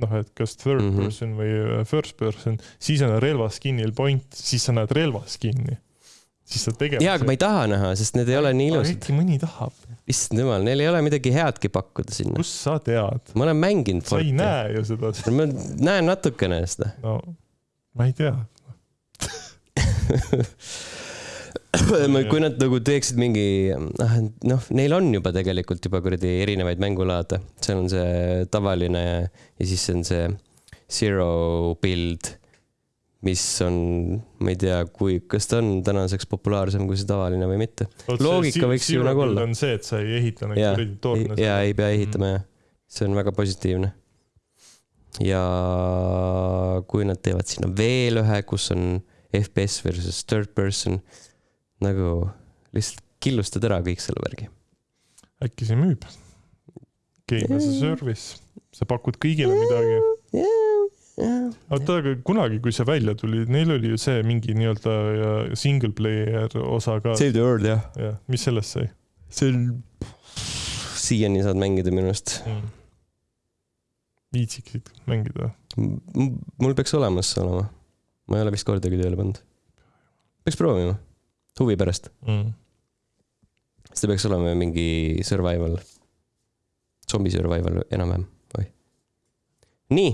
noh, et kas third mm. -hmm. person või äh, first person, siis on relvaskin'il point, siis sa näed relvaskin'i. siis sa tegelikult. jaa, aga ma ei taha näha, sest need ei ole nii ilusad. äkki mõni tahab, issand jumal, neil ei ole midagi headki pakkuda sinna. kust sa tead? ma olen mänginud sa ei. näe ju seda, ma näen natukene seda. no ma ei tea. kui nad nagu teeksid mingi, noh, neil on juba tegelikult juba kuradi erinevaid mängulaade, seal on see tavaline ja siis on see zero build, mis on, ma ei tea, kui, kas ta on tänaseks populaarsem kui see tavaline või mitte. Loogika võiks ju nagu olla. on see, et sa ei ehita Jaa, kuradi torne. ja ei pea ehitama jah, see on väga positiivne. ja kui nad teevad sinna veel ühe, kus on FPS versus third person, nagu lihtsalt killustad ära kõik selle värgi. äkki see müüb? Game as a service, sa pakud kõigile midagi. oota, aga kunagi, kui see välja tuli, neil oli ju see mingi nii-öelda äh, single player osa ka. Save the world jah. jah, mis sellest sai see on, siiani saad mängida minu arust. mm.? viitsiksid mängida? mul peaks olemas olema. ma ei ole vist kordagi tööle pannud. peaks proovima, huvi pärast. Mm. see peaks olema mingi survival, zombi survival enam-vähem, oi. nii,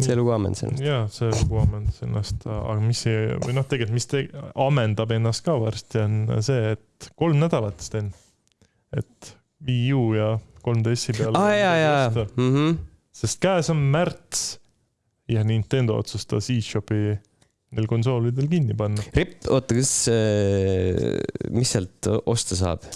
see lugu ammendus ennast. jaa, see lugu ammendas ennast, aga mis see või noh, tegelikult mis te, ammendab ennast ka varsti on see, et kolm nädalat, Sten. et Wii U ja 3DS-i peale. aa jaa, jaa, mhm. sest käes on märts ja Nintendo otsustas e-shopi neil konsoolidel kinni panna. Ripp, oota, kas, mis sealt osta saab?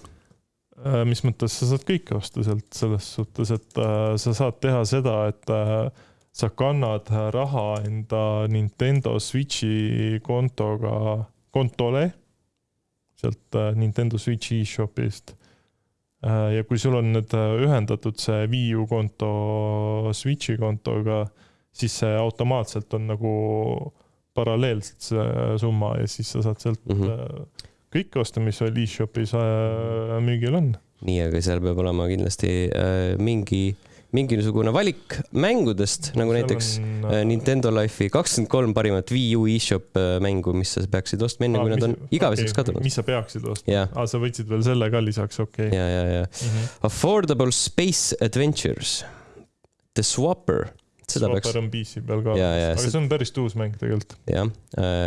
Äh, mis mõttes sa saad kõike osta sealt selles suhtes, et äh, sa saad teha seda, et äh, sa kannad raha enda Nintendo Switchi kontoga, kontole sealt äh, Nintendo Switchi e-shopist. ja kui sul on nüüd äh, ühendatud see Wii U konto Switchi kontoga, siis see automaatselt on nagu paralleelselt see summa ja siis sa saad sealt Mhm. äh, kõike osta, mis veel e-shopis äh, müügil on. nii, aga seal peab olema kindlasti äh, mingi, mingisugune valik mängudest, nagu Seal näiteks on, äh, Nintendo Life'i kakskümmend kolm parimat Wii U e-shop mängu, mis sa peaksid ostma enne, Aa, kui nad mis- on igaveseks okei, kadunud. mis sa peaksid ostma? jah, aa, sa võtsid veel selle ka lisaks, okei ja, ja, ja okay.. Affordable Space Adventures, The Swapper, seda peaks, PC peal ka, aga see- see on päris uus mäng tegelikult, jah.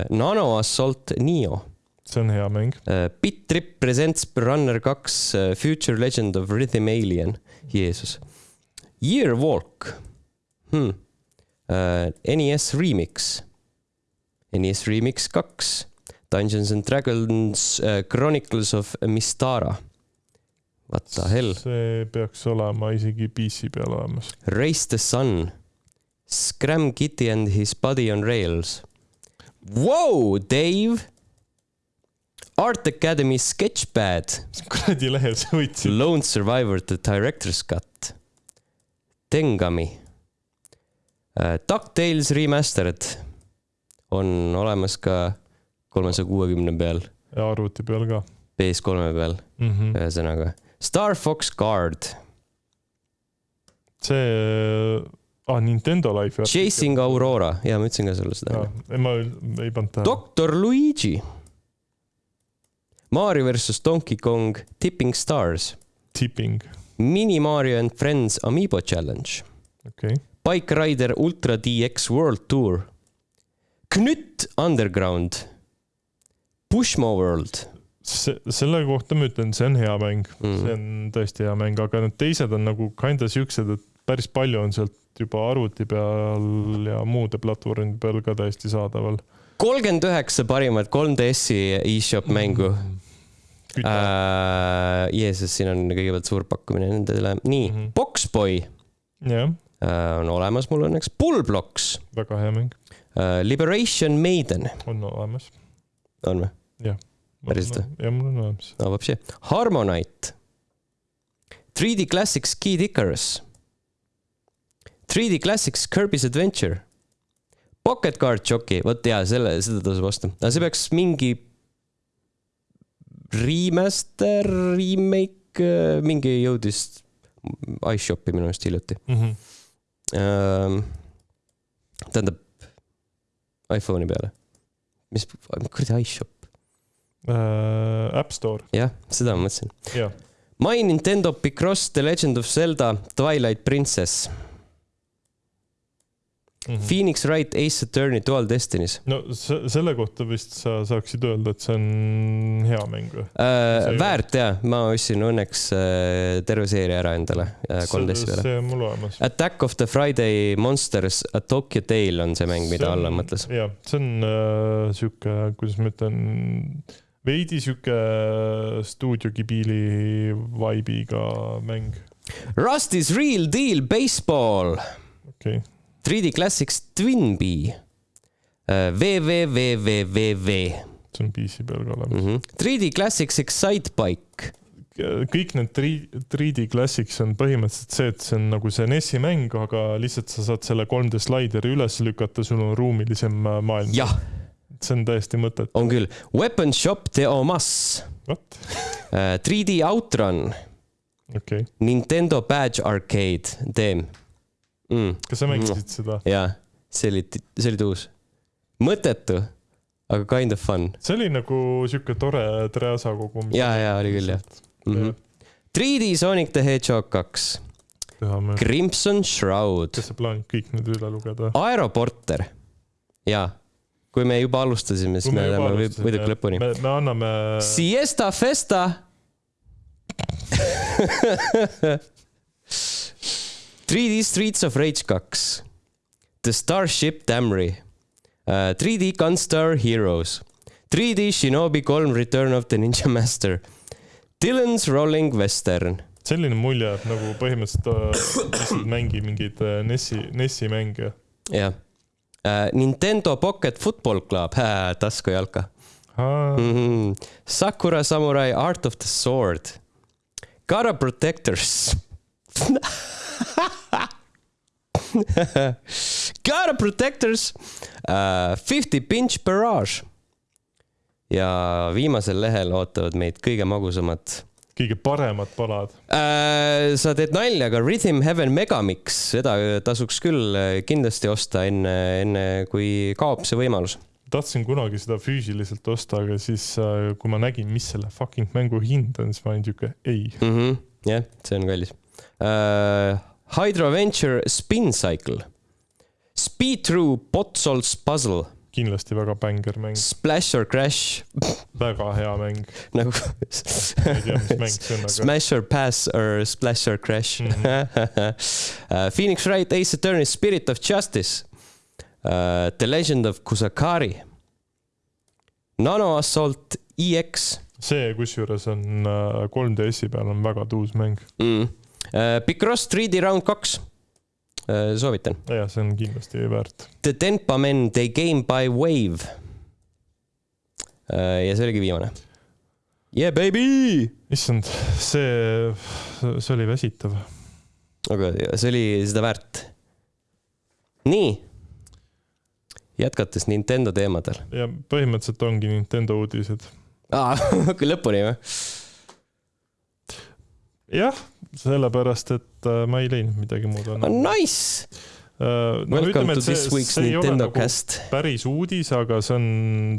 Nano Assault Neo, see on hea mäng. Bit Trip Presents Runner kaks, Future Legend of Rhythm Alien, Jeesus. Year Walk hmm., NES Remix, NES Remix kaks, Dungeons and Dragons uh, Chronicles of Mistara. What the hell, see peaks olema isegi PC peal olemas. Race the Sun, Scram Kitty and his body on rails. Wow, Dave. Art Academy Sketchpad, kuradi lehe sa võtsid. Lone Survivor The Director's Cut, Tengami uh,, DuckTales Remastered, on olemas ka kolmesaja kuuekümne peal, ja arvuti peal ka PS3 peal, mm. -hmm. ühesõnaga. Star Fox Guard, see ah,, Nintendo Life. Chasing Aurora, ja ma ütlesin ka sulle seda. ma ei- pannud tähele. Doktor Luigi, Mario versus Donkey Kong Tipping Stars, Tipping, Mini Mario and Friends Amiibo Challenge, okei okay.. Bike Rider Ultra DX World Tour, Knütt Underground, Pushmo World see, selle kohta ma ütlen, see on hea mäng mm., mm. see. on tõesti hea mäng, aga need teised on nagu kinda siuksed, et päris palju on sealt et juba arvuti peal ja muude platvormide peal ka täiesti saadaval. kolmkümmend üheksa parimat 3DS-i e-shop mängu mm. -hmm äh,. Jeesus, siin on kõigepealt suur pakkumine nendele, nii mm, -hmm. Boxboy yeah. äh, on olemas mul õnneks, Bullblocks. väga hea mäng äh,. Liberation Maiden. on olemas. on või? jah. päriselt või? jah, mul on olemas. no vapsi, Harmonite. 3D Classics Kid Icarus 3D Classics Kirby's Adventure, Pocket Card Jockey, vot jaa, selle, seda tasub osta, aga see peaks mingi remaster, remake, mingi jõudis iShopi minu arust hiljuti. Mm -hmm. tähendab iPhone'i peale. mis, kuradi iShop, uh, App Store, jah, seda ma mõtlesin. jah. My Nintendo Picross The Legend of Zelda Twilight Princess Mm -hmm. Phoenix Wright Ace Attorney Dual Destinies no se- selle kohta vist sa saaksid öelda, et see on hea mäng või? äh, väärt jaa, ma ostsin õnneks äh, terve seeria ära endale äh, 3DS peale. see on mul olemas. Attack of the Friday Monsters A Tokyo Tale on see mäng, mida Allan mõtles. jah, see on äh, sihuke, kuidas ma ütlen, veidi sihuke stuudio Ghibli vibe'iga mäng. Rusty's Real Deal Baseball okei okay., 3D Classics Twin Bee äh, www. see on PC peal ka olemas. Mm -hmm. 3D Classics Excite Bike, kõik need 3D Classics on põhimõtteliselt see, et see on nagu see NES-i mäng, aga lihtsalt sa saad selle 3D slaideri üles lükata, sul on ruumilisem äh, maailm. jah, see on täiesti mõttetu. on küll. Weapon Shop de Omas, vot, 3D Outrun, okei okay.. Nintendo Badge Arcade, teem mm,. kas sa mängisid seda? jaa, see oli, see oli tuus. mõttetu, aga kind of fun. see oli nagu sihuke tore Treasa kogum. jaa, jaa, oli küll jah mm. -hmm. 3D Sonic the Hedgehog kaks, Crimson Shroud, kas sa plaanid kõik need üle lugeda? Aeroporter, jaa, kui me juba alustasime, siis me läheme või- võiduka lõpuni. me anname. Siesta Festa 3D Streets of Rage kaks, The Starship Damri. Uh,, 3D Gunstar Heroes, 3D Shinobi kolm Return of the Ninja Master, Dylan's Rolling Western, selline mulje, et nagu põhimõtteliselt äh, lihtsalt mängi mingeid äh, NES-i, NES-i mänge. jah. Uh,. Nintendo Pocket Football Club, taskujalka. Mm. -hmm. Sakura Samurai Art of the Sword, Gara Protectors Gara Protectors uh,, Fifty Pinch Barrage. ja viimasel lehel ootavad meid kõige magusamad kõige paremad palad. uh,. sa teed nalja, aga Rhythm Heaven Megamix, seda tasuks küll äh, kindlasti osta enne, enne kui kaob see võimalus. tahtsin kunagi seda füüsiliselt osta, aga siis äh, kui ma nägin, mis selle fucking mängu hind on, siis ma olin siuke ei. -hmm. jah, see on kallis uh,. Hydro Venture Spin Cycle, Speed Through Potsol's Puzzle, kindlasti väga bängar mäng, Splash or Crash väga hea mäng. nagu ma ei tea, mis mäng see on, aga Smash or Pass or Splash or Crash mm. -hmm. uh, Phoenix Wright Ace Attorney Spirit of Justice uh,, The Legend of Kusakari, Nano Assault EX see kusjuures on äh, 3DS-i peal on väga tuus mäng. mm., uh, Picross 3D Round kaks uh,, soovitan. jah, see on kindlasti väärt. The Denpa Men They Game by Wave uh,. ja see oligi viimane. Yeah baby! issand, see, see oli väsitav. aga see oli seda väärt. nii. jätkates Nintendo teemadel ja põhimõtteliselt ongi Nintendo uudised. aa, lõpuni või? jah, sellepärast, et äh, ma ei leidnud midagi muud. Nice uh,! No, Welcome to see, this week's Nintendo nagu cast. päris uudis, aga see on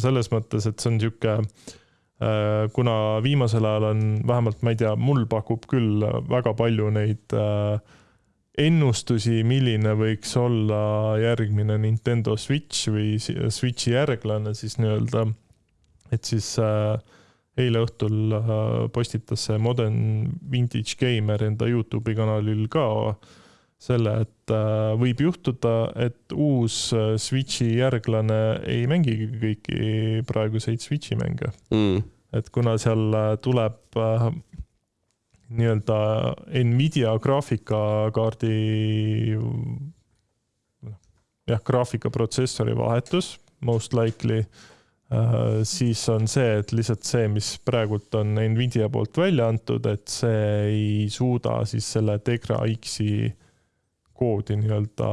selles mõttes, et see on sihuke uh, kuna viimasel ajal on vähemalt, ma ei tea, mul pakub küll väga palju neid ennustusi, milline võiks olla järgmine Nintendo Switch või Switchi järglane siis nii-öelda. et siis äh, eile õhtul äh, postitas see Modern Vintage Gamer enda Youtube'i kanalil ka selle, et äh, võib juhtuda, et uus äh, Switchi järglane ei mängigi kõiki praeguseid Switchi mänge. Mm.. et kuna seal tuleb nii-öelda Nvidia graafikakaardi, jah, graafikaprotsessori vahetus, most likely siis on see, et lihtsalt see, mis praegult on Nvidia poolt välja antud, et see ei suuda siis selle Tegra X-i koodi nii-öelda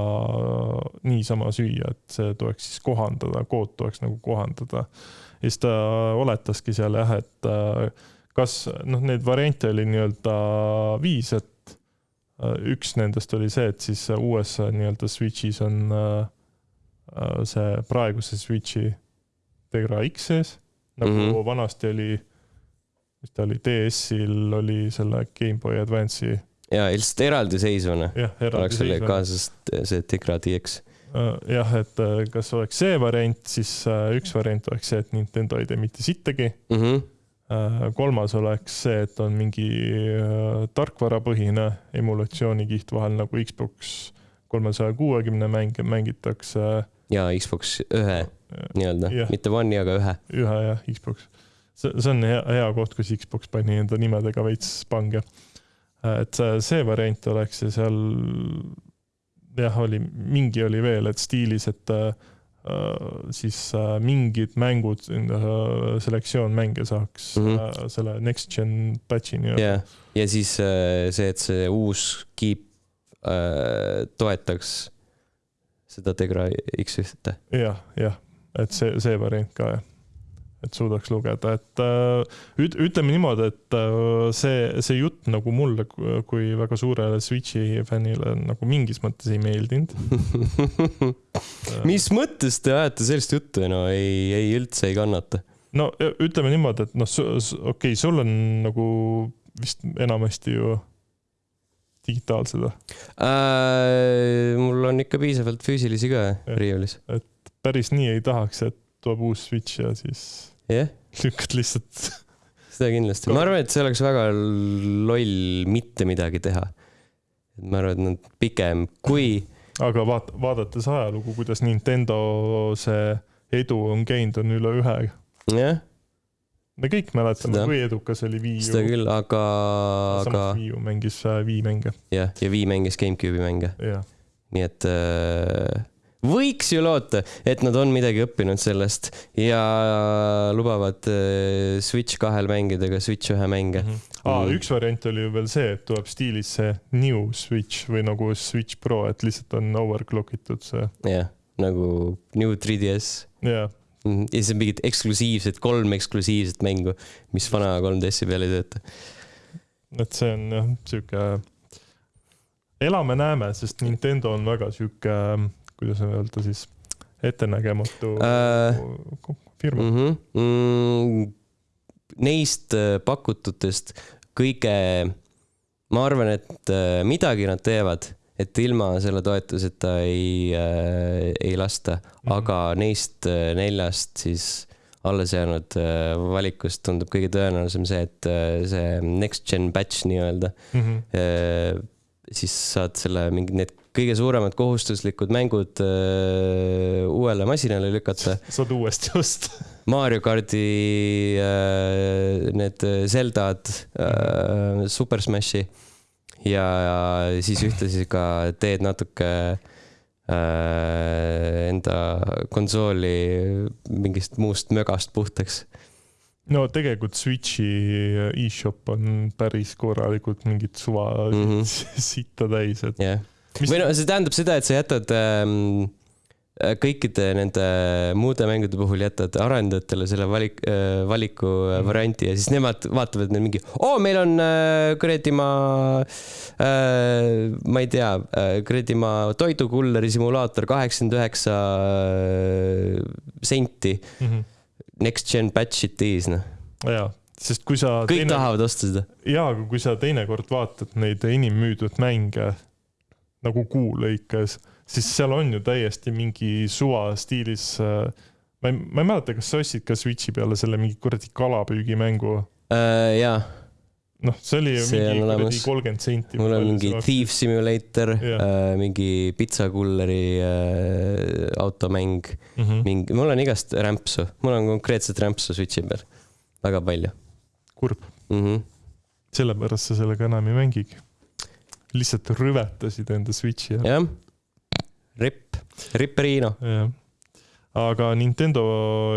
niisama süüa, et see tuleks siis kohandada, kood tuleks nagu kohandada. ja siis ta oletaski seal jah, et äh, kas noh, neid variante oli nii-öelda viis, et äh, üks nendest oli see, et siis uues nii-öelda Switch'is on see praeguse Switch'i Tegra X sees, nagu mm -hmm. vanasti oli, mis ta oli, DS-il oli selle GameBoy Advance'i. ja lihtsalt eraldiseisvana. oleks selle kaasas see Tegra DX äh, jah, et äh, kas oleks see variant, siis äh, üks variant oleks see, et Nintendo ei tee mitte sittagi mm. -hmm. kolmas oleks see, et on mingi tarkvarapõhine emulatsioonikiht vahel nagu Xbox kolmesaja kuuekümne mänge mängitakse. ja Xbox ühe nii-öelda, mitte One'i, aga ühe. ühe jah, Xbox. see, see on hea, hea koht, kus Xbox pani enda nimedega veits pange. et see variant oleks ja seal jah, oli, mingi oli veel, et stiilis, et äh, siis äh, mingid mängud äh,, selektsioon mänge saaks mm -hmm. selle next gen patch'i nii-öelda yeah.. ja siis äh, see, et see uus keep äh, toetaks seda Tegra X1-te. jah, jah, et see, see variant ka jah, et suudaks lugeda, et äh, üt, ütleme niimoodi, et äh, see, see jutt nagu mulle kui väga suurele Switch'i fännile nagu mingis mõttes ei meeldinud mis mõttes te ajate sellist juttu, no ei, ei üldse ei kannata? no ütleme niimoodi, et noh, okei okay,, sul on nagu vist enamasti ju digitaalsed või äh,? mul on ikka piisavalt füüsilisi ka riiulis. et päris nii ei tahaks, et tuleb uus Switch ja siis yeah. lükkad lihtsalt. seda kindlasti, ma arvan, et see oleks väga loll mitte midagi teha. ma arvan, et nad pigem, kui. aga vaata, vaadates ajalugu, kuidas Nintendo see edu on käinud, on üle ühe. jah yeah me kõik mäletame, kui edukas oli Wii U. seda küll, aga, aga. Wii U mängis äh, Wii mänge. jah, ja Wii mängis GameCube'i mänge. nii et äh, võiks ju loota, et nad on midagi õppinud sellest ja lubavad äh, Switch kahel mängida ka Switch ühe mänge mm. -hmm. Ah, üks variant oli ju veel see, et tuleb stiilis see New Switch või nagu Switch Pro, et lihtsalt on overclock itud see. jah, nagu New 3DS. jah mhm. ja siis on mingid eksklusiivsed, kolm eksklusiivset mängu, mis vana 3DS-i peal ei tööta. et see on jah, sihuke elame-näeme, sest Nintendo on väga sihuke kuidas öelda siis, ettenägematu äh, firma mm. -hmm. Mm, neist äh, pakututest kõige, ma arvan, et äh, midagi nad teevad, et ilma selle toetuseta ei äh,, ei lasta mm, -hmm. aga neist äh, neljast siis alles jäänud valikust tundub kõige tõenäolisem see, et see next gen batch nii-öelda mm. -hmm. siis saad selle mingi need kõige suuremad kohustuslikud mängud äh, uuele masinale lükata. saad uuesti osta Mario kardi äh, need Zeldad äh,, Super Smashi ja, ja siis ühtlasi ka teed natuke äh, enda konsooli mingist muust mögast puhtaks no tegelikult Switchi e-shop on päris korralikult mingit suva mm -hmm. sitta täis, et yeah või no see tähendab seda, et sa jätad ähm, kõikide nende muude mängude puhul jätad arendajatele selle valik, valiku mm. varianti ja siis nemad vaatavad neil mingi, oo, meil on äh, kuradi ma äh,, ma ei tea, kuradi ma toidukulleri simulaator kaheksakümmend üheksa äh, senti. mm. -hmm. Next gen batch it is, noh. jaa, sest kui sa kõik teine... tahavad osta seda. jaa, aga kui sa teinekord vaatad neid enim müüdud mänge nagu kuu lõikes, siis seal on ju täiesti mingi suva stiilis äh, ma ei, ma ei mäleta, kas sa ostsid ka Switchi peale selle mingi kuradi kalapüügimängu. Äh, jaa, noh, see oli ju See mingi kuradi kolmkümmend senti. mul on mingi Thief Simulator Jah. äh,, mingi pitsakulleri äh, automäng, mm. -hmm. mingi, mul on igast rämpsu, mul on konkreetselt rämpsu Switchi peal, väga palju kurb, mm. -hmm. sellepärast sa sellega enam ei mängigi. Lihtsalt rüvetasid enda Switchi ära. jah, ripp, Ripperino. jah. aga Nintendo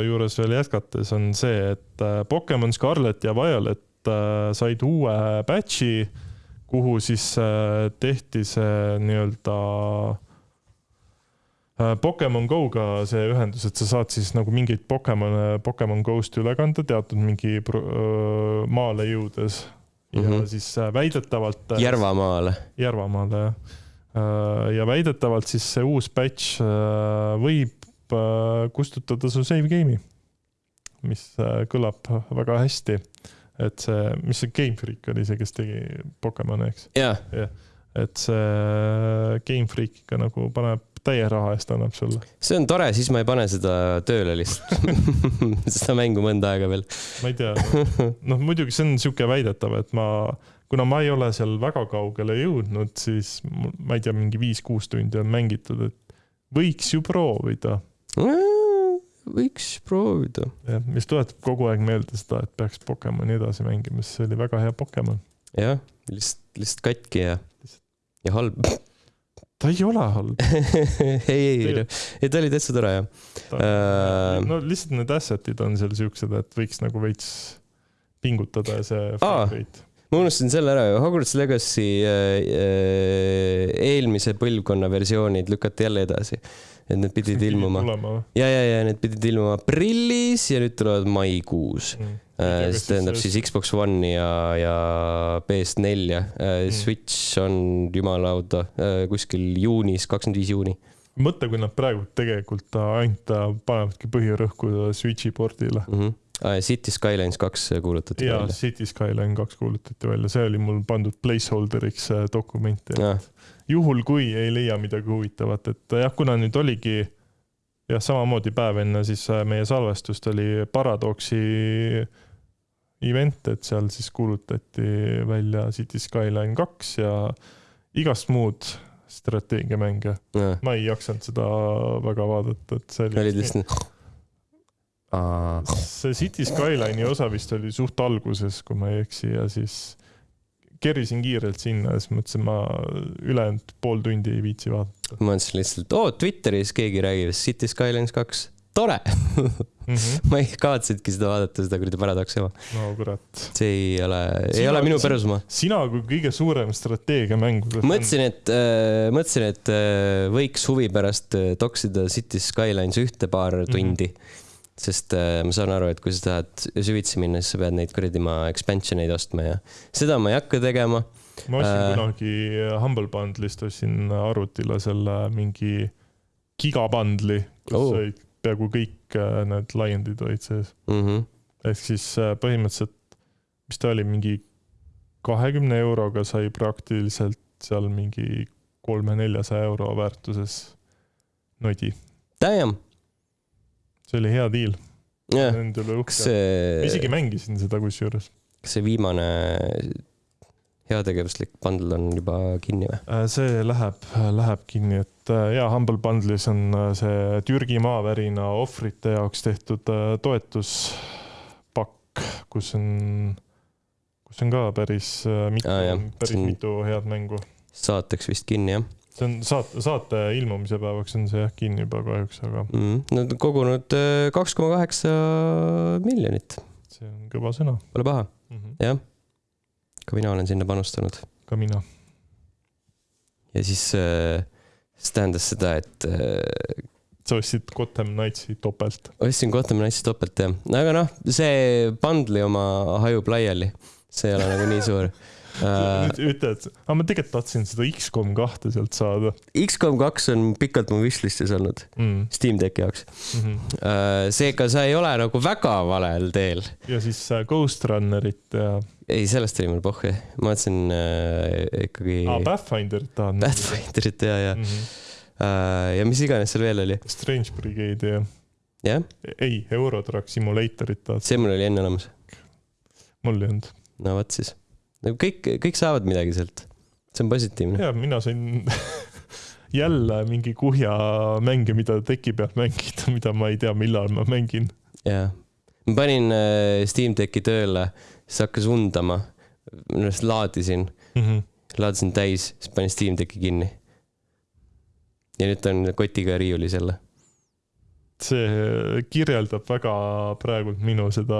juures veel jätkates on see, et äh, Pokemon Scarlet ja Violet äh, said uue batch'i, kuhu siis äh, tehti see nii-öelda Pokemon Go-ga see ühendus, et sa saad siis nagu mingeid Pokemon, Pokemon Go-st üle kanda teatud mingi maale jõudes. Ja mm Mhm. -hmm. siis äh, väidetavalt. Järvamaale. Järvamaale jah. ja väidetavalt siis see uus batch äh, võib äh, kustutada su save game'i, mis äh, kõlab väga hästi. et see, mis see Game Freak oli see, kes tegi Pokemoni, eks, jaa, et see Game Freak ikka nagu paneb täie raha eest annab sulle. see on tore, siis ma ei pane seda tööle lihtsalt. seda mängu mõnda aega veel. ma ei tea, noh muidugi see on sihuke väidetav, et ma, kuna ma ei ole seal väga kaugele jõudnud, siis ma ei tea, mingi viis-kuus tundi on mängitud, et võiks ju proovida võiks proovida. jah, mis tuletab kogu aeg meelde seda, et peaks Pokemoni edasi mängima, sest see oli väga hea Pokemon. jah, lihtsalt, lihtsalt katki ja, ja halb. Ta ei ole halb. ei, ei, ei ta oli täitsa tore jah. Äh. no lihtsalt need asset'id on seal siuksed, et võiks nagu veits pingutada ja see rate. ma unustasin selle ära, Hogwarts Legacy äh, äh, eelmise põlvkonna versioonid lükati jälle edasi. Et need pidid ilmuma. ja, ja, ja need pidid ilmuma aprillis ja nüüd tulevad maikuus. tea, kas see tähendab siis- Xbox One'i ja, ja PS4-ja. Mm. Switch on jumalauda äh, kuskil juunis, kakskümmend viis juuni. mõtle, kui nad praegu tegelikult ainult äh, panevadki põhirõhku Switch'i pordile. mm. -hmm. City Skylines kaks kuulutati ja välja. City Skyline kaks kuulutati välja, see oli mul pandud placeholder'iks äh, dokumenti. Juhul, kui ei leia midagi huvitavat, et jah, kuna nüüd oligi jah, samamoodi päev enne siis äh, meie salvestust oli Paradoxi event, et seal siis kuulutati välja City Skyline kaks ja igast muud strateegiamänge. ma ei jaksanud seda väga vaadata, et see olid oli. lihtsalt. see City Skyline'i osa vist oli suht alguses, kui ma ei eksi ja siis kerisin kiirelt sinna siis mõtlesin, ma ülejäänud pool tundi ei viitsi vaadata ma mõtlesin lihtsalt, oo Twitteris keegi räägib City Skylines kaks, tore mm. -hmm. ma ei kavatsenudki seda vaadata, seda kuradi paradoksi oma. no kurat. see ei ole, ei ole minu pärusmaa. sina kui kõige suurem strateegiamängude. mõtlesin, et äh,, mõtlesin, et äh, võiks huvi pärast äh, toksida City Skylines ühte-paar Mhm. tundi. Sest äh, ma saan aru, et kui sa tahad süvitsi minna, siis sa pead neid kuradi ma expansion eid ostma ja seda ma ei hakka tegema. ma ostsin äh, kunagi Humble Bundle'ist ostsin arvutile selle mingi gigabundle'i, kus Oo. olid peaaegu kõik äh, need laiendid olid sees. Mm -hmm. ehk siis äh, põhimõtteliselt, mis ta oli, mingi kahekümne euroga sai praktiliselt seal mingi kolme-neljasaja euro väärtuses nodi. Damn, see oli hea diil. jah, Nende üle kas uhke. ma isegi see, mängisin seda kusjuures. kas see viimane heategevuslik bundle on juba kinni või? Äh, see läheb, läheb kinni, et äh, jaa, Humble Bundle'is on äh, see Türgi maavärina ohvrite jaoks tehtud toetuspakk, kus on, kus on ka päris mitu jah., päris See mitu head mängu. saateks vist kinni jah see on saate, saate ilmumise päevaks on see jah kinni juba kahjuks, aga mm. Nad on kogunud äh, kaks koma kaheksa miljonit, see on kõva sõna pole paha, mm. -hmm. jah. ka mina olen sinna panustanud ka mina. ja siis äh, see tähendas seda, et äh, sa ostsid Gotham Knightsi topelt. ostsin Gotham Knightsi topelt jah, aga noh, see bundle'i oma hajub laiali, see ei ole nagu nii suur uh,. nüüd ütled, aga ma tegelikult tahtsin seda X-kom kahte sealt saada X-kom kaks on pikalt mu wishlist'is olnud mm.. Steam Decki jaoks Mm -hmm. seega sa ei ole nagu väga valel teel. ja siis äh, Ghost Runnerit ja ei, sellest oli mul pohhu, ma mõtlesin uh, ikkagi ah, Pathfinderit tahan. Pathfinderit ja, ja mm. -hmm. ja mis iganes seal veel oli, Strange Brigade'i ja, jah, ei, Eurotrack Simulatorit tahad, see mul oli enne olemas. mul ei olnud. no vot siis, nagu kõik, kõik saavad midagi sealt, see on positiivne. ja mina sain jälle mingi kuhja mänge, mida teki peal mängida, mida ma ei tea, millal ma mängin. jaa, ma panin äh, Steam Decki tööle, siis hakkas undama, minu arust laadisin, Mm -hmm. laadisin täis, siis panin Steam Decki kinni. ja nüüd ta on kotiga riiulis jälle. See kirjeldab väga praegult minu seda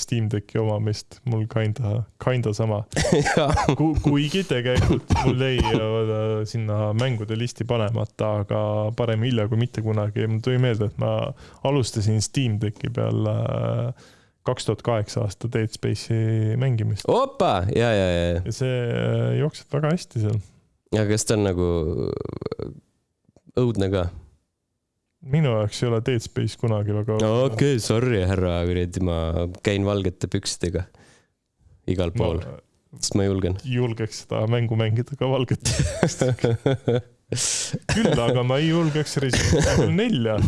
Steam Decki omamist, mul kinda, kinda sama Ku,. kuigi tegelikult mul jäi äh, sinna mängude listi panemata, aga parem hilja kui mitte kunagi. mul tuli meelde, et ma alustasin Steam Decki peal kaks tuhat kaheksa aasta Dead Space'i mängimist opa, ja, ja, ja, ja, ja see äh, jookseb väga hästi seal. aga kas ta on nagu õudne ka? Minu jaoks ei ole Dead Space kunagi väga no okei okay,, sorry, härra, kuradi, ma käin valgete pükstega igal pool, ma sest ma julgen. julgeks seda mängu mängida ka valget. küll aga ma ei julgeks Resident Evil nelja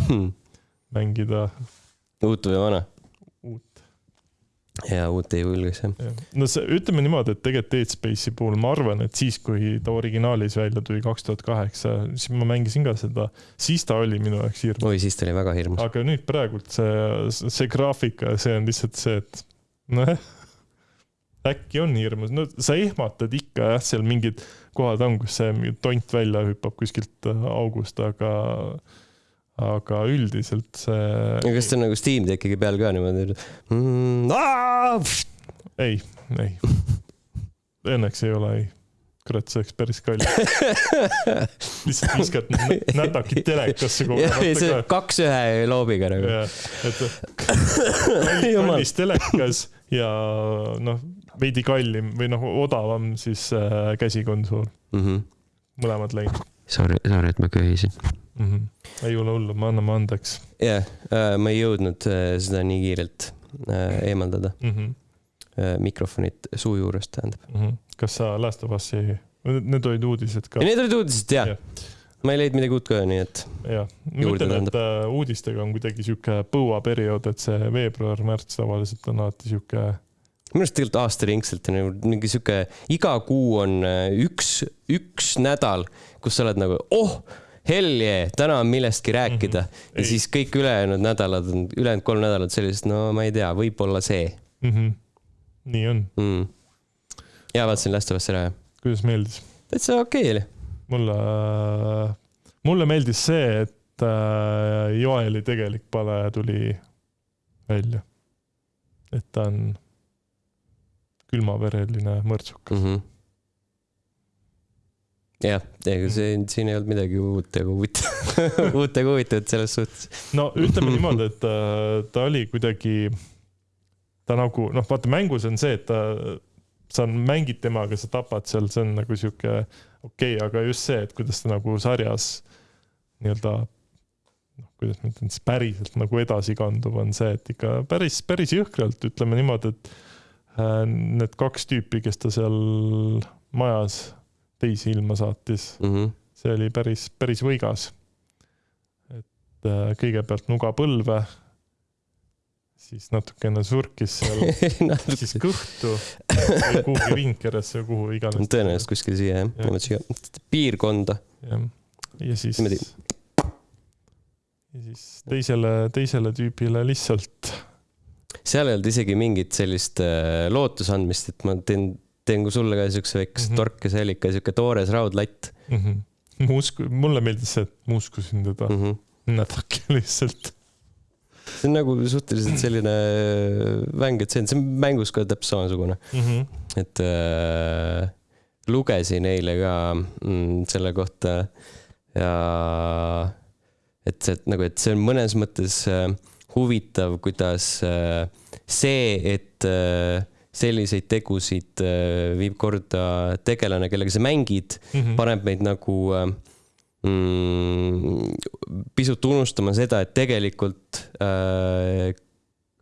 mängida uut või vana? Ja uut ei julgeks jah. no see, ütleme niimoodi, et tegelikult Dead Space'i puhul ma arvan, et siis, kui ta originaalis välja tuli kaks tuhat kaheksa, siis ma mängisin ka seda, siis ta oli minu jaoks hirmus. oi, siis ta oli väga hirmus. aga nüüd praegult see, see graafika, see on lihtsalt see, et nojah, äkki on hirmus, no sa ehmatad ikka jah, seal mingid kohad on, kus see mingi tont välja hüppab kuskilt august, aga aga üldiselt see kas ta on nagu Steam Deckiga peal ka niimoodi mm,? ei, ei. Õnneks ei ole, ei. kurat, see oleks päris kallis. lihtsalt viskad nä- nädaki telekasse kogu jah, see kaks ühe loobiga nagu. et kallis, kallis telekas ja noh, veidi kallim või noh, odavam siis äh, käsikonsool, Mhm. mõlemad läinud Sorry, sorry, et ma köhisin. mm. -hmm. ei ole hullu, me anname andeks jah, ma ei jõudnud äh, seda nii kiirelt äh, eemaldada, mm. -hmm. mikrofonit suu juurest tähendab. Mm -hmm. kas sa Last of Us'i, need olid uudised ka ja? need olid uudised jah Jah. ma ei leidnud midagi uut ka, nii et jah, ma ütlen, et äh, uudistega on kuidagi sihuke põuaperiood, et see veebruar-märts tavaliselt on alati sihuke minu arust tegelikult aastaringselt on nagu mingi sihuke, iga kuu on äh, üks, üks nädal, kus sa oled nagu, oh, hell yeah, täna on millestki rääkida mm. -hmm. ja Ei. siis kõik ülejäänud nädalad on, ülejäänud kolm nädalat sellised, no ma ei tea, võib-olla see mm. -hmm. nii on, mm.. ja vaatasin Last of Us'i ära ja kuidas meeldis? täitsa okei okay oli. mulle, mulle meeldis see, et äh, Joeli tegelik pale tuli välja. et ta on külmavereline mõrtsukas mm. -hmm. jah, ega see, siin ei olnud midagi uut ega huvitavat, uut ega huvitavat selles suhtes. no ütleme niimoodi, et äh, ta oli kuidagi, ta nagu noh, vaata mängus on see, et ta, sa mängid temaga, sa tapad seal, see on nagu sihuke okei okay,, aga just see, et kuidas ta nagu sarjas nii-öelda noh, kuidas ma ütlen siis päriselt nagu edasi kandub, on see, et ikka päris, päris jõhkralt ütleme niimoodi, et äh, need kaks tüüpi, kes ta seal majas teisi ilma saatis, Mm -hmm. see oli päris, päris võigas. et äh, kõigepealt nuga põlve, siis natukene surkis seal, siis kõhtu kuhugi rinkeresse, kuhu iganes. tõenäoliselt kuskil siia jah, mõtlesin ka piirkonda. jah, ja siis, ja siis teisele, teisele tüübile lihtsalt seal ei olnud isegi mingit sellist äh, lootuse andmist, et ma teen, teen ka sulle ka siukse väikese mm. -hmm. torke, see oli ikka siuke toores raudlatt mm. -hmm. ma usku-, mulle meeldis see, et ma uskusin teda mm. mm. -hmm. nädalake lihtsalt. see on nagu suhteliselt selline mäng, et see on, see on mängus ka täpselt samasugune, Mm -hmm. et äh, lugesin eile ka mm, selle kohta ja et see, et nagu, et see on mõnes mõttes äh, huvitav, kuidas äh, see, et äh, selliseid tegusid äh, viib korda tegelane, kellega sa mängid mm, -hmm. paneb meid nagu äh, mm, pisut unustama seda, et tegelikult äh,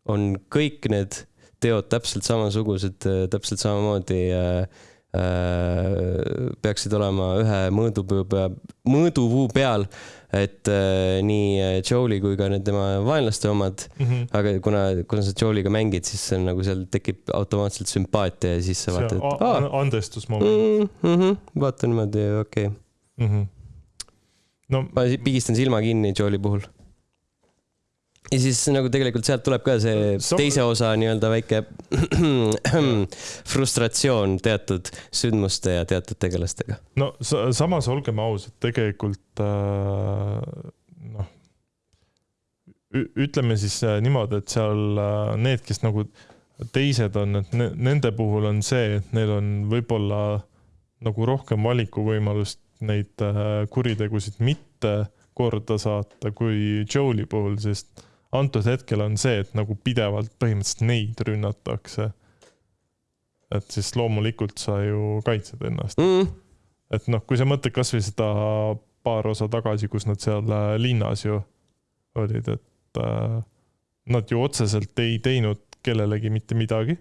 on kõik need teod täpselt samasugused, täpselt samamoodi äh, äh, peaksid olema ühe mõõdupuu peal, mõõdupuu peal, et äh, nii Joe'li kui ka need tema vaenlaste omad mm. -hmm. aga kuna, kuna sa Joe'liga mängid, siis see on nagu seal tekib automaatselt sümpaatia ja siis sa vaatad, et aa, andestusmoment mm. -hmm, vaata niimoodi, okei okay. mm. -hmm. no ma pigistan silma kinni Joe'li puhul ja siis nagu tegelikult sealt tuleb ka see Sa... teise osa nii-öelda väike frustratsioon teatud sündmuste ja teatud tegelastega. no samas olgem ausad, tegelikult äh, noh, ütleme siis äh, niimoodi, et seal äh, need, kes nagu teised on, et ne, nende puhul on see, et neil on võib-olla nagu rohkem valikuvõimalust neid äh, kuritegusid mitte korda saata kui Joe'li puhul, sest antud hetkel on see, et nagu pidevalt põhimõtteliselt neid rünnatakse. et siis loomulikult sa ju kaitsed ennast mm.. et noh, kui sa mõtled kasvõi seda paar osa tagasi, kus nad seal äh, linnas ju olid, et äh, nad ju otseselt ei teinud kellelegi mitte midagi.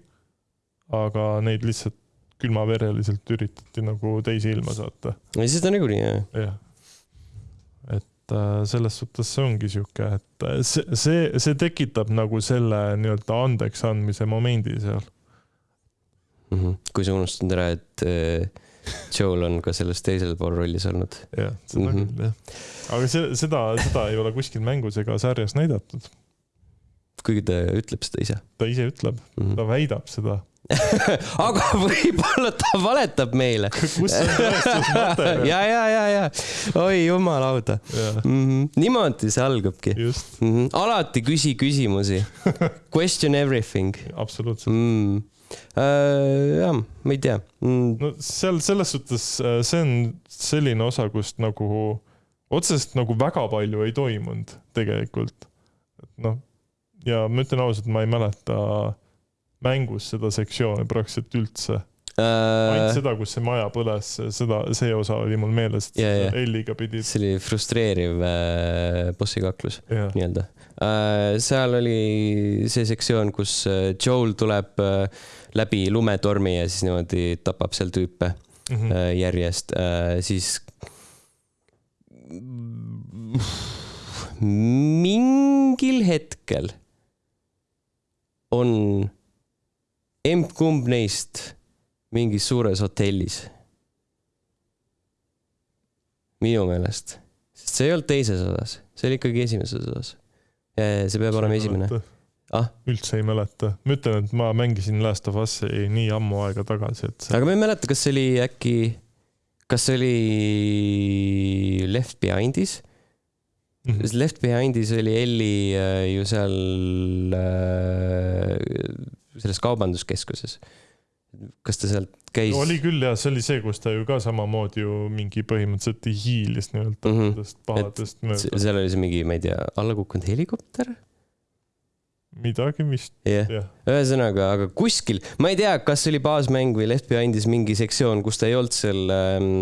aga neid lihtsalt külmavereliselt üritati nagu teise ilma saata. siis ta niikuinii jah. jah et äh, selles suhtes see ongi sihuke, et äh, see, see, see tekitab nagu selle nii-öelda andeks andmise momendi seal mm. -hmm. kui sa unustad ära, et äh, Joel on ka selles teisel pool rollis olnud. jah, seda mm -hmm. küll jah. aga see, seda, seda ei ole kuskil mängus ega sarjas näidatud. kuigi ta ütleb seda ise. ta ise ütleb mm, -hmm. ta väidab seda aga võib-olla ta valetab meile. kus on tõestusmaterjal? ja, ja, ja, ja oi jumal auda. Mm -hmm. niimoodi see algabki. Mm -hmm. alati küsi küsimusi. Question everything. absoluutselt mm.. Uh, jah, ma ei tea mm.. no seal selles suhtes, äh, see on selline osa, kust nagu otseselt nagu väga palju ei toimunud tegelikult. et noh, ja ma ütlen ausalt, ma ei mäleta uh, mängus seda sektsiooni praktiliselt üldse äh.... ainult seda, kus see maja põles, seda, see osa oli mul meeles, et yeah, yeah. Elliga pidid. see oli frustreeriv äh, bossikaklus yeah. nii-öelda äh,. seal oli see sektsioon, kus äh, Joel tuleb äh, läbi lumetormi ja siis niimoodi tapab seal tüüpe mm -hmm. äh, järjest äh,, siis mingil hetkel on emb-kumb neist mingis suures hotellis. minu meelest, sest see ei olnud teises osas, see oli ikkagi esimeses osas. see peab olema esimene. Ah? üldse ei mäleta, ma ütlen, et ma mängisin Last of Us'i nii ammu aega tagasi, et see.... aga ma ei mäleta, kas see oli äkki, kas see oli Left Behind'is mm? -hmm. Left Behind'is oli Elli äh, ju seal äh, selles kaubanduskeskuses. kas ta sealt käis? oli küll jah, see oli see, kus ta ju ka samamoodi ju mingi põhimõtteliselt hiilis nii-öelda mm -hmm. pahadest mööda. seal oli see mingi, ma ei tea, alla kukkunud helikopter? midagi vist yeah.. Yeah. ühesõnaga, aga kuskil, ma ei tea, kas oli baasmäng või Left Behind'is mingi sektsioon, kus ta ei olnud seal ähm,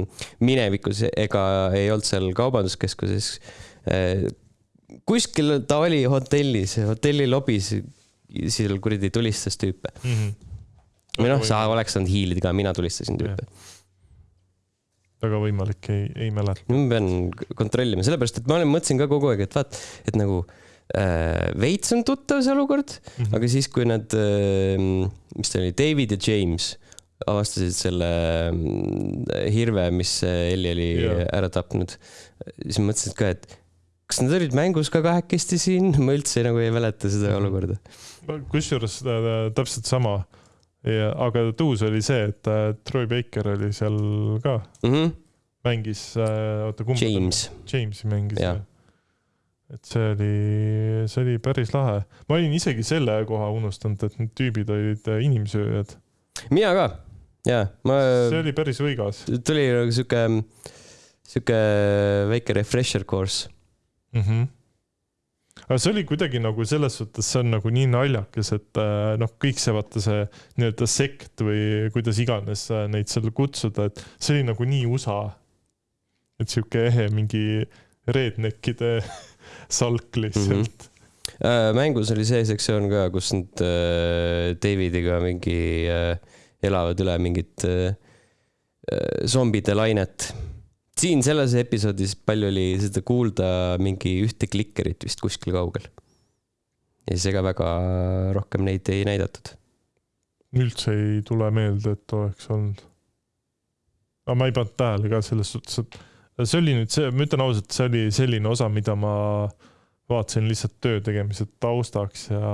minevikus ega ei olnud seal kaubanduskeskuses äh,. kuskil ta oli hotellis, hotelli lobis seal kuradi tulistas tüüpe mm. -hmm. või noh, sa oleks saanud hiilida ka, mina tulistasin tüüpe. väga võimalik, ei, ei mäleta. ma pean kontrollima, sellepärast et ma olen, mõtlesin ka kogu aeg, et vaat, et nagu äh, veits on tuttav see olukord mm, -hmm. aga siis, kui nad äh,, mis ta oli, David ja James avastasid selle äh, hirve, mis Elli oli yeah. ära tapnud, siis mõtlesin ka, et kas nad olid mängus ka kahekesti siin, ma üldse nagu ei mäleta seda olukorda mm -hmm kusjuures äh, täpselt sama. aga tuus oli see, et äh, Troy Baker oli seal ka mm. -hmm. mängis, äh, oota kumb. James. Jamesi mängis jah et see oli, see oli päris lahe. ma olin isegi selle koha unustanud, et need tüübid olid inimsööjad. mina ka, jaa, ma. see oli päris võigas. tuli nagu sihuke, sihuke väike refresher course mm. -hmm. Aga see oli kuidagi nagu selles suhtes, see on nagu nii naljakas, et äh, noh, kõik see vaata see nii-öelda sekt või kuidas iganes äh, neid seal kutsuda, et see oli nagu nii USA. et sihuke ehe mingi redneckide salk lihtsalt Äh, mängus oli see sektsioon ka, kus nad äh, Davidiga mingi äh, elavad üle mingit äh, zombide lainet. Siin selles episoodis palju oli seda kuulda mingi ühte klikkerit vist kuskil kaugel. ja siis ega väga rohkem neid ei näidatud. üldse ei tule meelde, et oleks olnud. aga ma ei pannud tähele ka selles suhtes, et see oli nüüd see, ma ütlen ausalt, see oli selline osa, mida ma vaatasin lihtsalt töö tegemise taustaks ja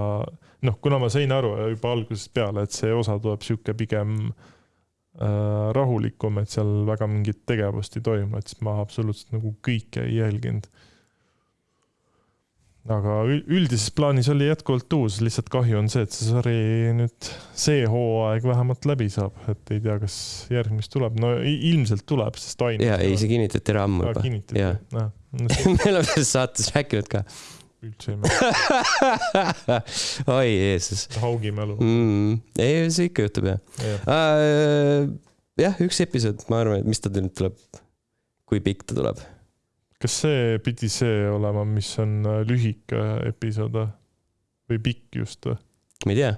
noh, kuna ma sain aru juba algusest peale, et see osa tuleb sihuke pigem äh, rahulikum, et seal väga mingit tegevust ei toimu, et siis ma absoluutselt nagu kõike ei jälginud. aga ül- üldises plaanis oli jätkuvalt uus, lihtsalt kahju on see, et see sari nüüd see hooaeg vähemalt läbi saab, et ei tea, kas järgmist tuleb, no ilmselt tuleb, sest ainult. ja ei, see kinnitati ära ammu juba. kinnitati jaa., noh, me oleme selles saates rääkinud ka. Üldse ei mäleta, oi Jeesus haugi mälu. mm,. ei, see ikka juhtub jah uh,. jah, üks episood, ma arvan, et mis ta nüüd tuleb, kui pikk ta tuleb? kas see pidi see olema, mis on äh, lühike episood või? pikk just või? ma ei tea.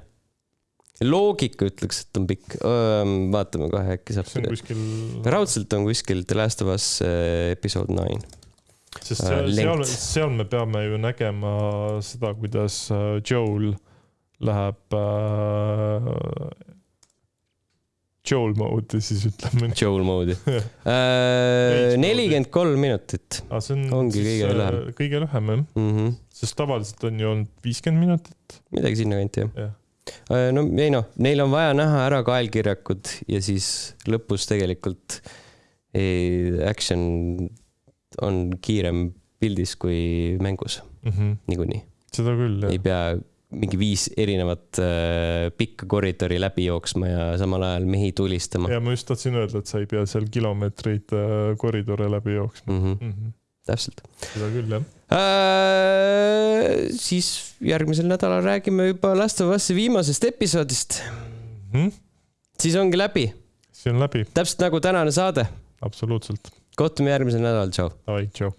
loogika ütleks, et on pikk. vaatame kohe, äkki saab see on. kuskil, raudselt on kuskil The Last of Us äh, episood nine. Sest äh, seal, seal, seal me peame ju nägema seda, kuidas äh, Joel läheb äh, Joel mode'i siis ütleme. Joel mode'i. Veits nelikümmend kolm minutit see on Ongi kõige äh, lühem. kõige lühem jah, mm. -hmm. sest tavaliselt on ju olnud viiskümmend minutit. midagi sinnakanti jah Jah.. no ei noh, neil on vaja näha ära kaelkirjakud ja siis lõpus tegelikult ei, action on kiirem pildis kui mängus Mm -hmm. niikuinii. seda küll ei jah, pea mingi viis erinevat äh, pikka koridori läbi jooksma ja samal ajal mehi tulistama ja ma just tahtsin öelda, et sa ei pea seal kilomeetreid äh, koridore läbi jooksma mm. -hmm. mm. -hmm. täpselt seda küll jah. äh,. siis järgmisel nädalal räägime juba Last of Us'i viimasest episoodist. Mm -hmm. siis ongi läbi, see on läbi, täpselt nagu tänane saade. absoluutselt kohtume järgmisel nädalal, tšau. tšau.